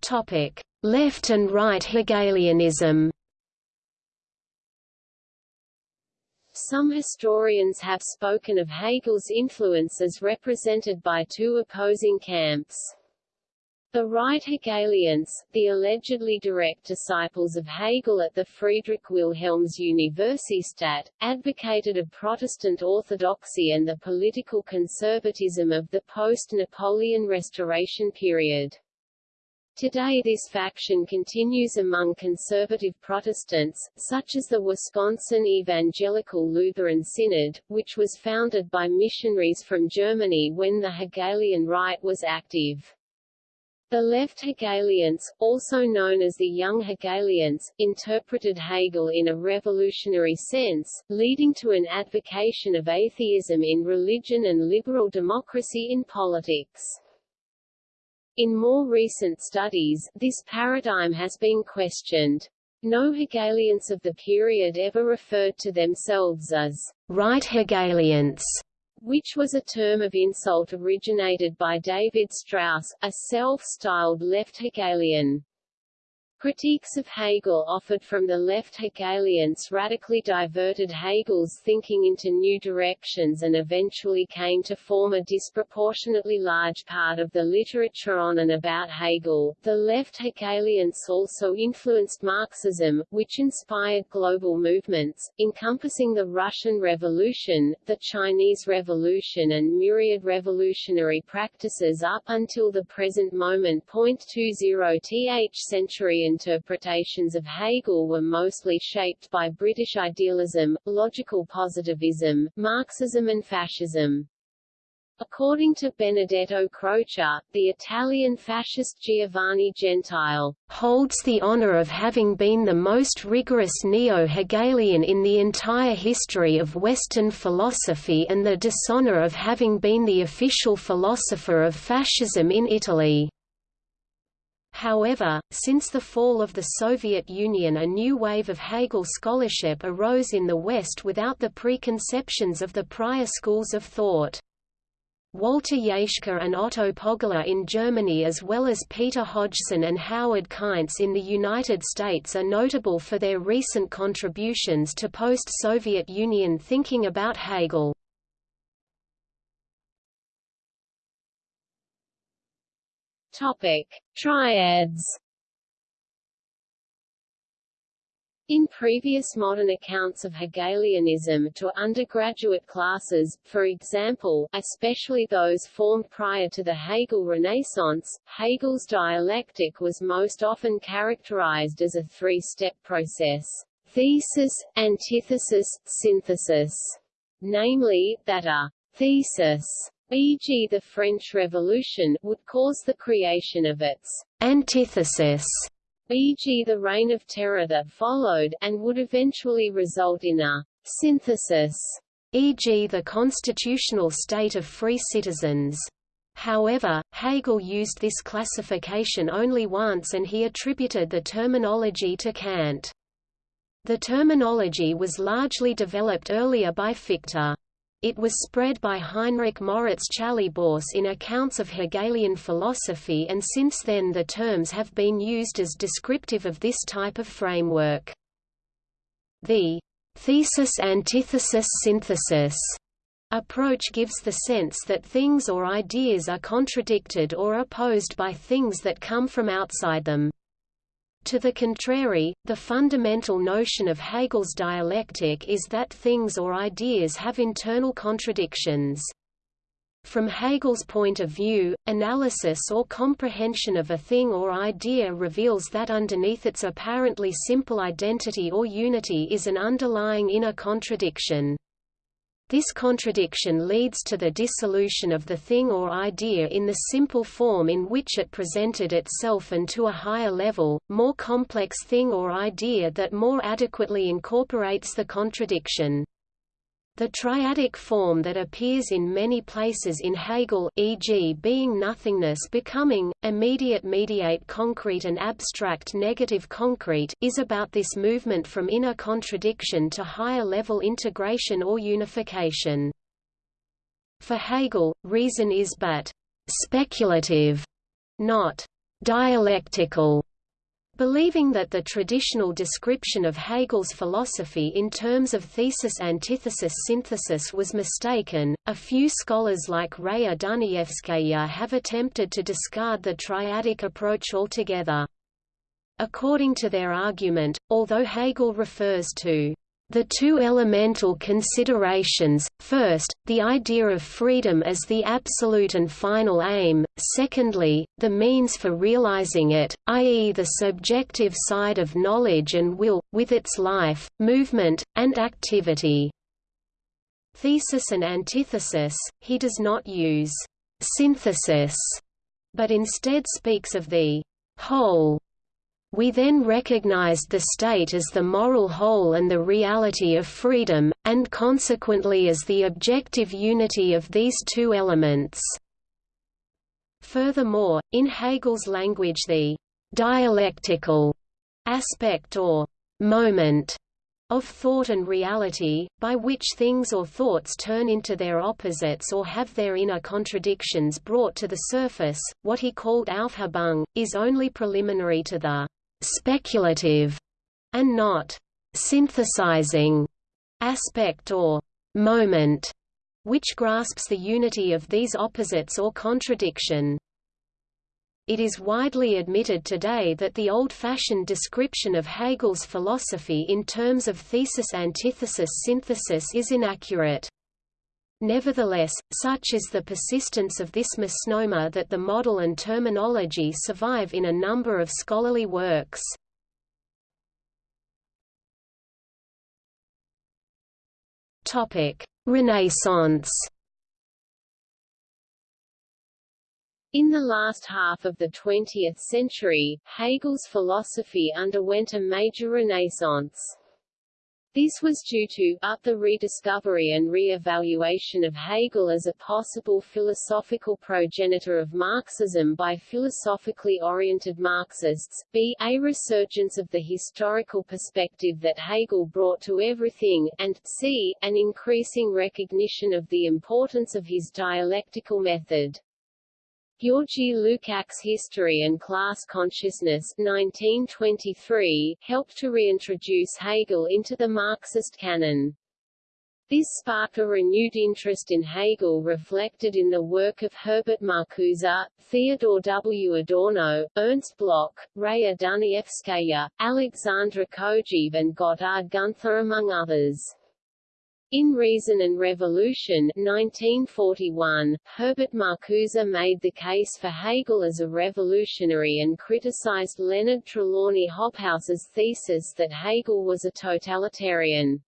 Topic: Left and right Hegelianism. Some historians have spoken of Hegel's influence as represented by two opposing camps. The right Hegelians, the allegedly direct disciples of Hegel at the Friedrich Wilhelms Universität, advocated a Protestant orthodoxy and the political conservatism of the post-Napoleon Restoration period. Today this faction continues among conservative Protestants, such as the Wisconsin Evangelical Lutheran Synod, which was founded by missionaries from Germany when the Hegelian right was active. The left Hegelians, also known as the Young Hegelians, interpreted Hegel in a revolutionary sense, leading to an advocation of atheism in religion and liberal democracy in politics. In more recent studies, this paradigm has been questioned. No Hegelians of the period ever referred to themselves as right Hegelians, which was a term of insult originated by David Strauss, a self-styled left Hegelian. Critiques of Hegel offered from the left Hegelians radically diverted Hegel's thinking into new directions and eventually came to form a disproportionately large part of the literature on and about Hegel. The left Hegelians also influenced Marxism, which inspired global movements, encompassing the Russian Revolution, the Chinese Revolution and myriad revolutionary practices up until the present moment. 20th century interpretations of Hegel were mostly shaped by British idealism, logical positivism, Marxism and fascism. According to Benedetto Croce, the Italian fascist Giovanni Gentile holds the honor of having been the most rigorous neo-Hegelian in the entire history of Western philosophy and the dishonor of having been the official philosopher of fascism in Italy. However, since the fall of the Soviet Union a new wave of Hegel scholarship arose in the West without the preconceptions of the prior schools of thought. Walter Jaeschke and Otto Poggeler in Germany as well as Peter Hodgson and Howard Kainz in the United States are notable for their recent contributions to post-Soviet Union thinking about Hegel. Topic: Triads. In previous modern accounts of Hegelianism to undergraduate classes, for example, especially those formed prior to the Hegel Renaissance, Hegel's dialectic was most often characterized as a three-step process thesis, antithesis, synthesis, namely, that a thesis e.g. the French Revolution, would cause the creation of its antithesis, e.g. the Reign of Terror that followed, and would eventually result in a synthesis, e.g. the constitutional state of free citizens. However, Hegel used this classification only once and he attributed the terminology to Kant. The terminology was largely developed earlier by Fichte. It was spread by Heinrich Moritz Chalybäus in accounts of Hegelian philosophy and since then the terms have been used as descriptive of this type of framework. The thesis-antithesis-synthesis approach gives the sense that things or ideas are contradicted or opposed by things that come from outside them. To the contrary, the fundamental notion of Hegel's dialectic is that things or ideas have internal contradictions. From Hegel's point of view, analysis or comprehension of a thing or idea reveals that underneath its apparently simple identity or unity is an underlying inner contradiction. This contradiction leads to the dissolution of the thing or idea in the simple form in which it presented itself and to a higher level, more complex thing or idea that more adequately incorporates the contradiction. The triadic form that appears in many places in Hegel e.g. being nothingness becoming, immediate mediate concrete and abstract negative concrete is about this movement from inner contradiction to higher level integration or unification. For Hegel, reason is but speculative, not dialectical Believing that the traditional description of Hegel's philosophy in terms of thesis-antithesis-synthesis was mistaken, a few scholars like Raya Dunayevskaya have attempted to discard the triadic approach altogether. According to their argument, although Hegel refers to the two elemental considerations, first, the idea of freedom as the absolute and final aim, secondly, the means for realizing it, i.e. the subjective side of knowledge and will, with its life, movement, and activity. Thesis and antithesis, he does not use synthesis, but instead speaks of the whole we then recognized the state as the moral whole and the reality of freedom, and consequently as the objective unity of these two elements. Furthermore, in Hegel's language the «dialectical» aspect or «moment» of thought and reality, by which things or thoughts turn into their opposites or have their inner contradictions brought to the surface, what he called Aufhebung, is only preliminary to the speculative and not synthesizing aspect or moment, which grasps the unity of these opposites or contradiction. It is widely admitted today that the old-fashioned description of Hegel's philosophy in terms of thesis-antithesis-synthesis is inaccurate. Nevertheless, such is the persistence of this misnomer that the model and terminology survive in a number of scholarly works. Renaissance In the last half of the 20th century, Hegel's philosophy underwent a major renaissance. This was due to a, the rediscovery and re-evaluation of Hegel as a possible philosophical progenitor of Marxism by philosophically oriented Marxists, b a resurgence of the historical perspective that Hegel brought to everything, and c an increasing recognition of the importance of his dialectical method. Georgy Lukács' History and Class Consciousness 1923 helped to reintroduce Hegel into the Marxist canon. This sparked a renewed interest in Hegel reflected in the work of Herbert Marcuse, Theodor W. Adorno, Ernst Bloch, Raya Dunayevskaya, Alexandre Kojève and Gotthard Gunther among others. In Reason and Revolution 1941, Herbert Marcuse made the case for Hegel as a revolutionary and criticized Leonard Trelawney Hobhouse's thesis that Hegel was a totalitarian.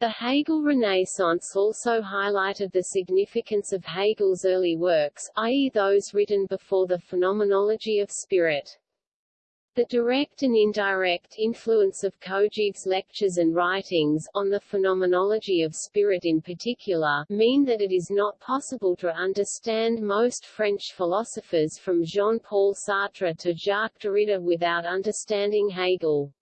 The Hegel Renaissance also highlighted the significance of Hegel's early works, i.e. those written before the Phenomenology of Spirit. The direct and indirect influence of Kojève's lectures and writings, on the phenomenology of spirit in particular, mean that it is not possible to understand most French philosophers from Jean-Paul Sartre to Jacques Derrida without understanding Hegel.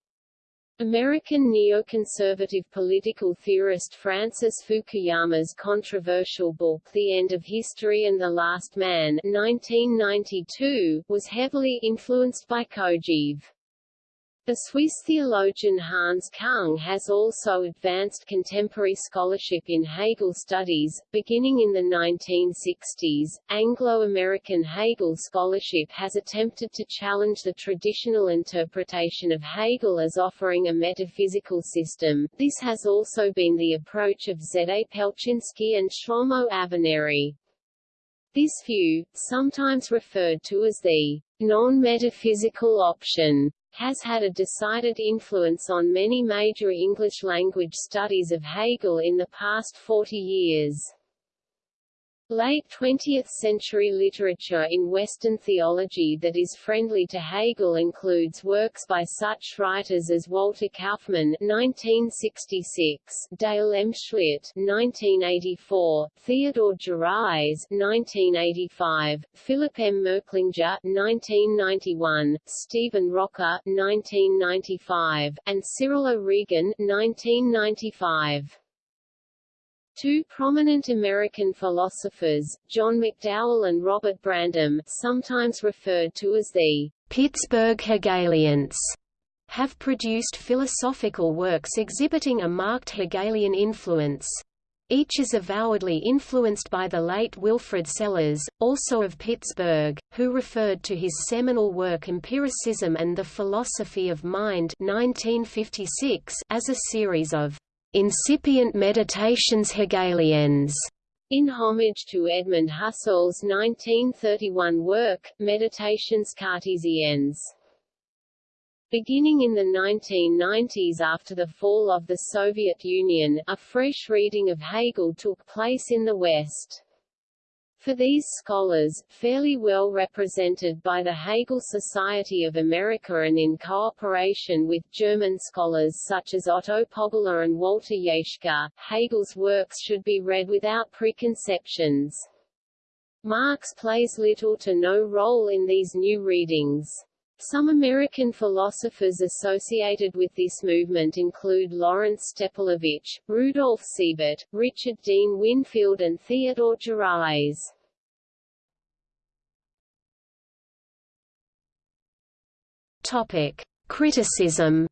American neoconservative political theorist Francis Fukuyama's controversial book The End of History and the Last Man 1992, was heavily influenced by Kojève. The Swiss theologian Hans Kung has also advanced contemporary scholarship in Hegel studies. Beginning in the 1960s, Anglo-American Hegel scholarship has attempted to challenge the traditional interpretation of Hegel as offering a metaphysical system. This has also been the approach of Zé Pelczynski and Shlomo Avineri. This view, sometimes referred to as the non-metaphysical option, has had a decided influence on many major English-language studies of Hegel in the past 40 years. Late 20th-century literature in Western theology that is friendly to Hegel includes works by such writers as Walter Kaufmann (1966), Dale M. Schlitt (1984), Theodore Geraets (1985), Philip M. Merklinger (1991), Stephen Rocker (1995), and Cyril O'Regan (1995). Two prominent American philosophers, John McDowell and Robert Brandom, sometimes referred to as the Pittsburgh Hegelians, have produced philosophical works exhibiting a marked Hegelian influence. Each is avowedly influenced by the late Wilfred Sellars, also of Pittsburgh, who referred to his seminal work Empiricism and the Philosophy of Mind 1956 as a series of incipient meditations Hegelians, in homage to Edmund Husserl's 1931 work, Meditations Cartesiennes. Beginning in the 1990s after the fall of the Soviet Union, a fresh reading of Hegel took place in the West. For these scholars, fairly well represented by the Hegel Society of America and in cooperation with German scholars such as Otto Poggeler and Walter Jaeschke, Hegel's works should be read without preconceptions. Marx plays little to no role in these new readings. Some American philosophers associated with this movement include Lawrence Stepelevich, Rudolf Siebert, Richard Dean Winfield and Theodore Geraets. Topic: Criticism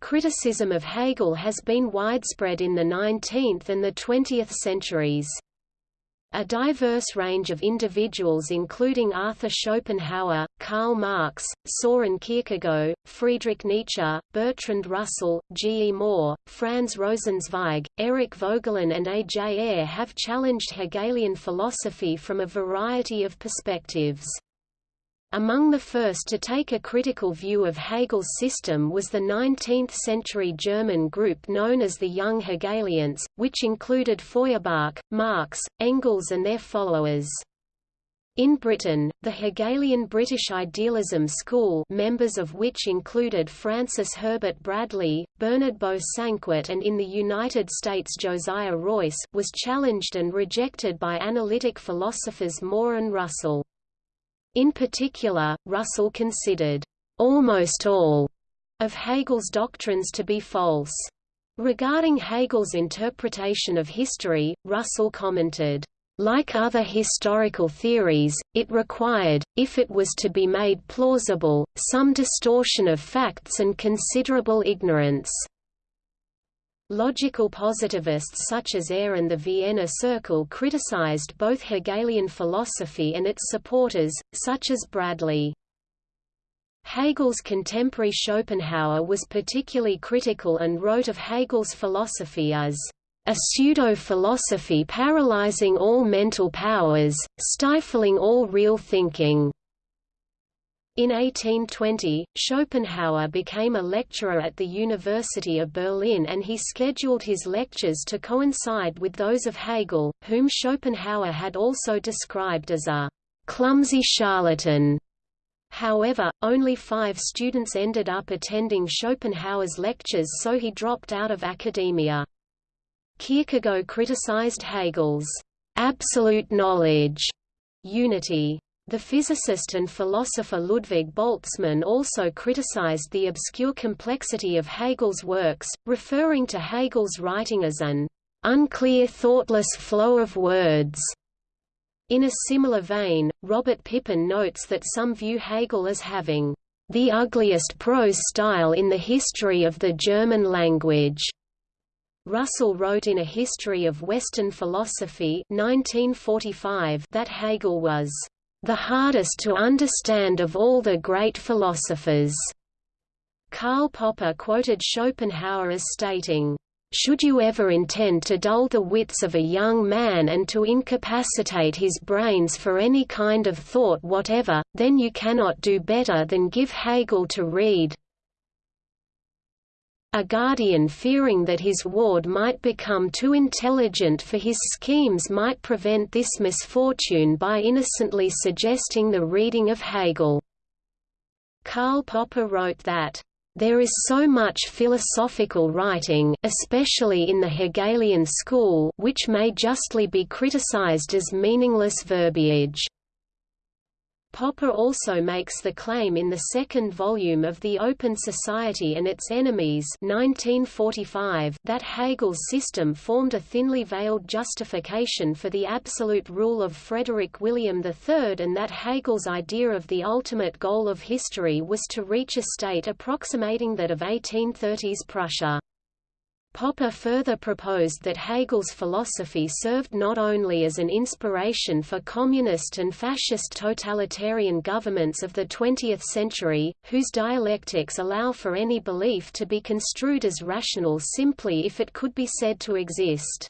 Criticism of Hegel has been widespread in the 19th and the 20th centuries. A diverse range of individuals including Arthur Schopenhauer, Karl Marx, Soren Kierkegaard, Friedrich Nietzsche, Bertrand Russell, G. E. Moore, Franz Rosenzweig, Eric Voegelin and A. J. Ayer have challenged Hegelian philosophy from a variety of perspectives. Among the first to take a critical view of Hegel's system was the 19th-century German group known as the Young Hegelians, which included Feuerbach, Marx, Engels and their followers. In Britain, the Hegelian British Idealism School members of which included Francis Herbert Bradley, Bernard Bosanquet and in the United States Josiah Royce was challenged and rejected by analytic philosophers Moore and Russell. In particular, Russell considered almost all of Hegel's doctrines to be false. Regarding Hegel's interpretation of history, Russell commented, like other historical theories, it required, if it was to be made plausible, some distortion of facts and considerable ignorance. Logical positivists such as Ayer and the Vienna Circle criticized both Hegelian philosophy and its supporters, such as Bradley. Hegel's contemporary Schopenhauer was particularly critical and wrote of Hegel's philosophy as a pseudo-philosophy paralyzing all mental powers, stifling all real thinking. In 1820, Schopenhauer became a lecturer at the University of Berlin and he scheduled his lectures to coincide with those of Hegel, whom Schopenhauer had also described as a clumsy charlatan. However, only five students ended up attending Schopenhauer's lectures so he dropped out of academia. Kierkegaard criticized Hegel's absolute knowledge unity the physicist and philosopher Ludwig Boltzmann also criticized the obscure complexity of Hegel's works, referring to Hegel's writing as an unclear thoughtless flow of words. In a similar vein, Robert Pippin notes that some view Hegel as having the ugliest prose style in the history of the German language. Russell wrote in A History of Western Philosophy 1945 that Hegel was the hardest to understand of all the great philosophers. Karl Popper quoted Schopenhauer as stating, should you ever intend to dull the wits of a young man and to incapacitate his brains for any kind of thought whatever, then you cannot do better than give Hegel to read. A guardian fearing that his ward might become too intelligent for his schemes might prevent this misfortune by innocently suggesting the reading of Hegel. Karl Popper wrote that, "...there is so much philosophical writing especially in the Hegelian school which may justly be criticized as meaningless verbiage." Popper also makes the claim in the second volume of The Open Society and Its Enemies 1945 that Hegel's system formed a thinly veiled justification for the absolute rule of Frederick William III and that Hegel's idea of the ultimate goal of history was to reach a state approximating that of 1830s Prussia. Popper further proposed that Hegel's philosophy served not only as an inspiration for communist and fascist totalitarian governments of the 20th century, whose dialectics allow for any belief to be construed as rational simply if it could be said to exist.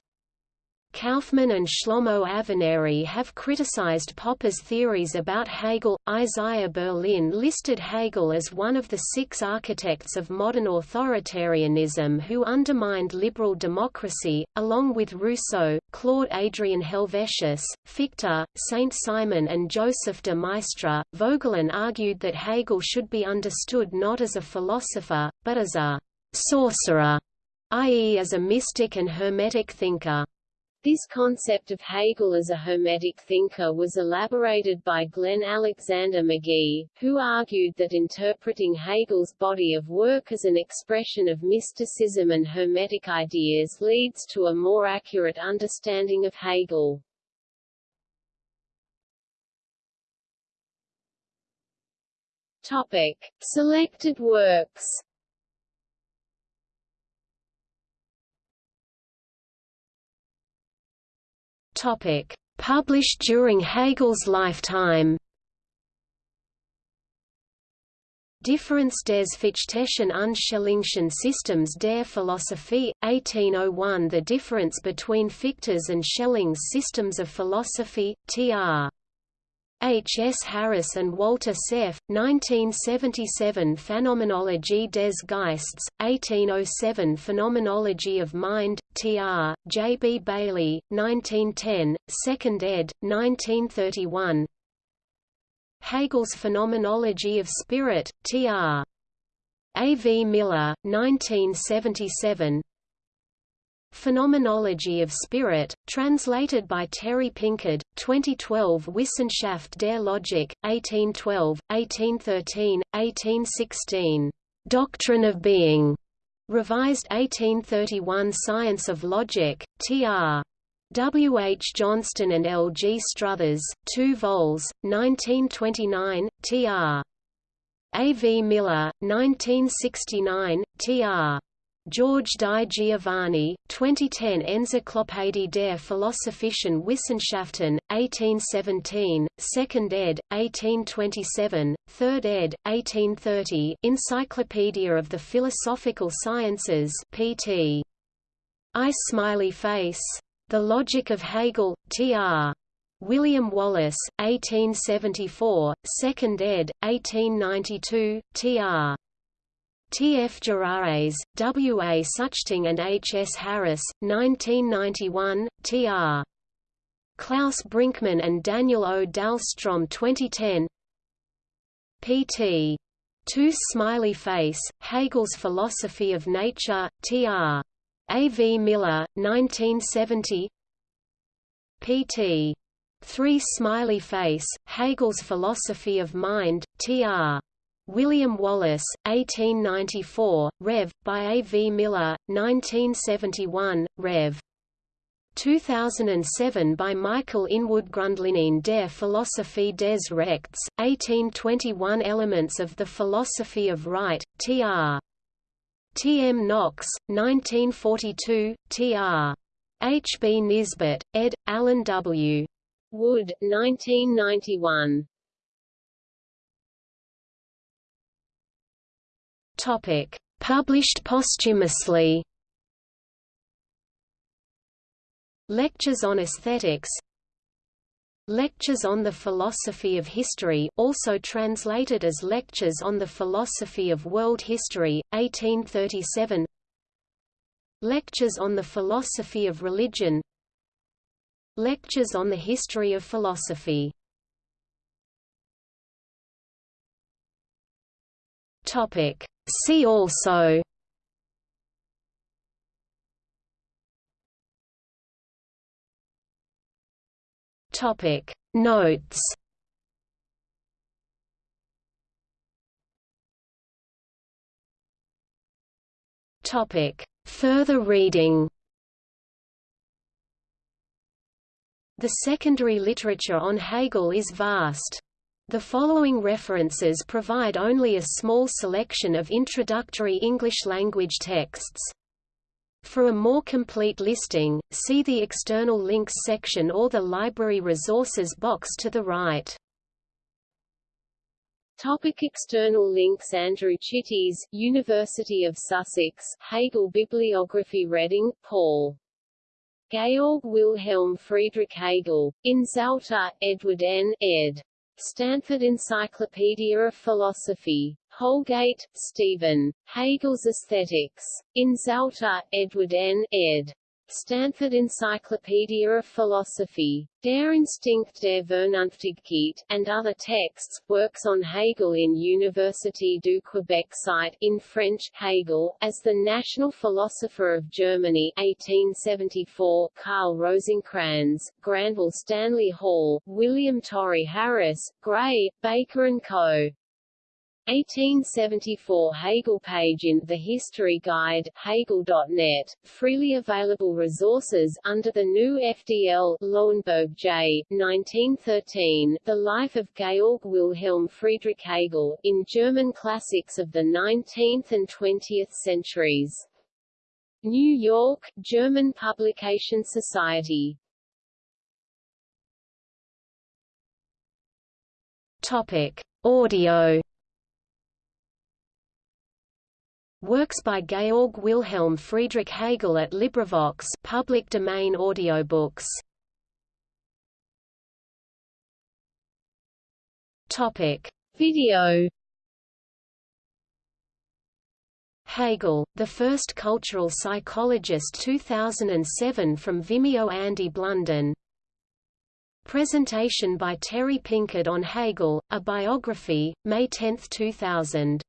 Kaufmann and Shlomo Avineri have criticized Popper's theories about Hegel. Isaiah Berlin listed Hegel as one of the six architects of modern authoritarianism who undermined liberal democracy, along with Rousseau, Claude Adrien Helvetius, Fichte, Saint Simon, and Joseph de Maistre. Voegelin argued that Hegel should be understood not as a philosopher, but as a sorcerer, i.e., as a mystic and hermetic thinker. This concept of Hegel as a Hermetic thinker was elaborated by Glenn Alexander Magee, who argued that interpreting Hegel's body of work as an expression of mysticism and Hermetic ideas leads to a more accurate understanding of Hegel. Topic. Selected works Topic: Published during Hegel's lifetime. Difference des Fichteschen und Schellingschen Systems der Philosophie, 1801 The difference between Fichte's and Schelling's systems of philosophy, tr. H. S. Harris and Walter Cerf, 1977 Phänomenologie des Geists, 1807 Phenomenology of Mind, Tr. J. B. Baillie, 1910, 2nd ed., 1931 Hegel's Phenomenology of Spirit, Tr. A. V. Miller, 1977 Phenomenology of Spirit, translated by Terry Pinkard, 2012 Wissenschaft der Logik, 1812, 1813, 1816. Doctrine of Being, revised 1831 Science of Logic, tr. W. H. Johnston and L. G. Struthers, 2 vols, 1929, tr. A. V. Miller, 1969, tr. George Di Giovanni, 2010 Enzyklopädie der Philosophischen Wissenschaften, 1817, 2nd ed., 1827, 3rd ed., 1830 Encyclopedia of the Philosophical Sciences pt. I. Smiley Face. The Logic of Hegel, tr. William Wallace, 1874, 2nd ed., 1892, tr. T. F. Geraets, W. A. Suchting and H. S. Harris, 1991, T. R. Klaus Brinkmann and Daniel O. Dahlstrom 2010 Pt. 2 Smiley Face, Hegel's Philosophy of Nature, Tr. A. V. Miller, 1970 Pt. 3 Smiley Face, Hegel's Philosophy of Mind, Tr. William Wallace, 1894, Rev. by A. V. Miller, 1971, Rev. 2007 by Michael Inwood Grundlinien der Philosophie des Rechts, 1821 Elements of the Philosophy of Right, tr. T. M. Knox, 1942, tr. H. B. Nisbet, ed. Alan W. Wood, 1991. Topic: Published posthumously. Lectures on Aesthetics. Lectures on the Philosophy of History also translated as Lectures on the Philosophy of World History, 1837 Lectures on the Philosophy of Religion. Lectures on the History of Philosophy Topic. See also Topic Notes Topic Further reading The secondary literature on Hegel is vast. The following references provide only a small selection of introductory English-language texts. For a more complete listing, see the External Links section or the Library Resources box to the right. Topic external links Andrew Chitty's, University of Sussex, Hegel Bibliography Redding, Paul. Georg Wilhelm Friedrich Hegel, in Zalta, Edward N. ed. Stanford Encyclopedia of Philosophy. Houlgate, Stephen. Hegel's Aesthetics. In Zalta, Edward N. ed. Stanford Encyclopedia of Philosophy, Der Instinkt der Vernunftigkeit, and other texts, works on Hegel in Université du Québec site in French, Hegel, as the national philosopher of Germany 1874, Karl Rosenkranz, Granville Stanley Hall, William Torrey Harris, Gray, Baker & Co. 1874 Hegel page in The History Guide, Hegel.net, freely available resources under the new FDL Loewenberg J. 1913, The Life of Georg Wilhelm Friedrich Hegel, in German Classics of the 19th and 20th Centuries. New York, German Publication Society. Topic. Audio Works by Georg Wilhelm Friedrich Hegel at LibriVox public domain audiobooks. Topic: Video. Hegel, the first cultural psychologist 2007 from Vimeo Andy Blunden Presentation by Terry Pinkard on Hegel, a biography, May 10, 2000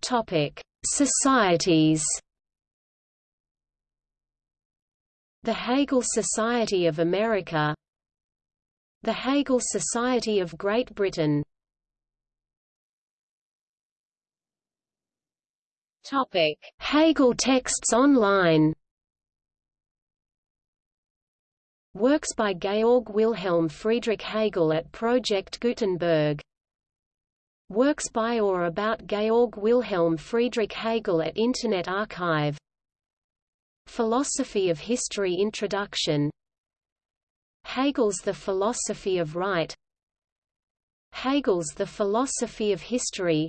Topic: Societies. The Hegel Society of America The Hegel Society of Great Britain Topic: Hegel texts online Works by Georg Wilhelm Friedrich Hegel at Project Gutenberg Works by or about Georg Wilhelm Friedrich Hegel at Internet Archive. Philosophy of History Introduction. Hegel's The Philosophy of Right. Hegel's The Philosophy of History.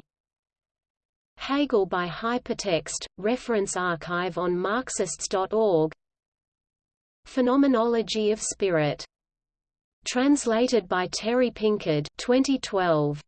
Hegel by Hypertext, reference archive on Marxists.org Phenomenology of Spirit. Translated by Terry Pinkard 2012.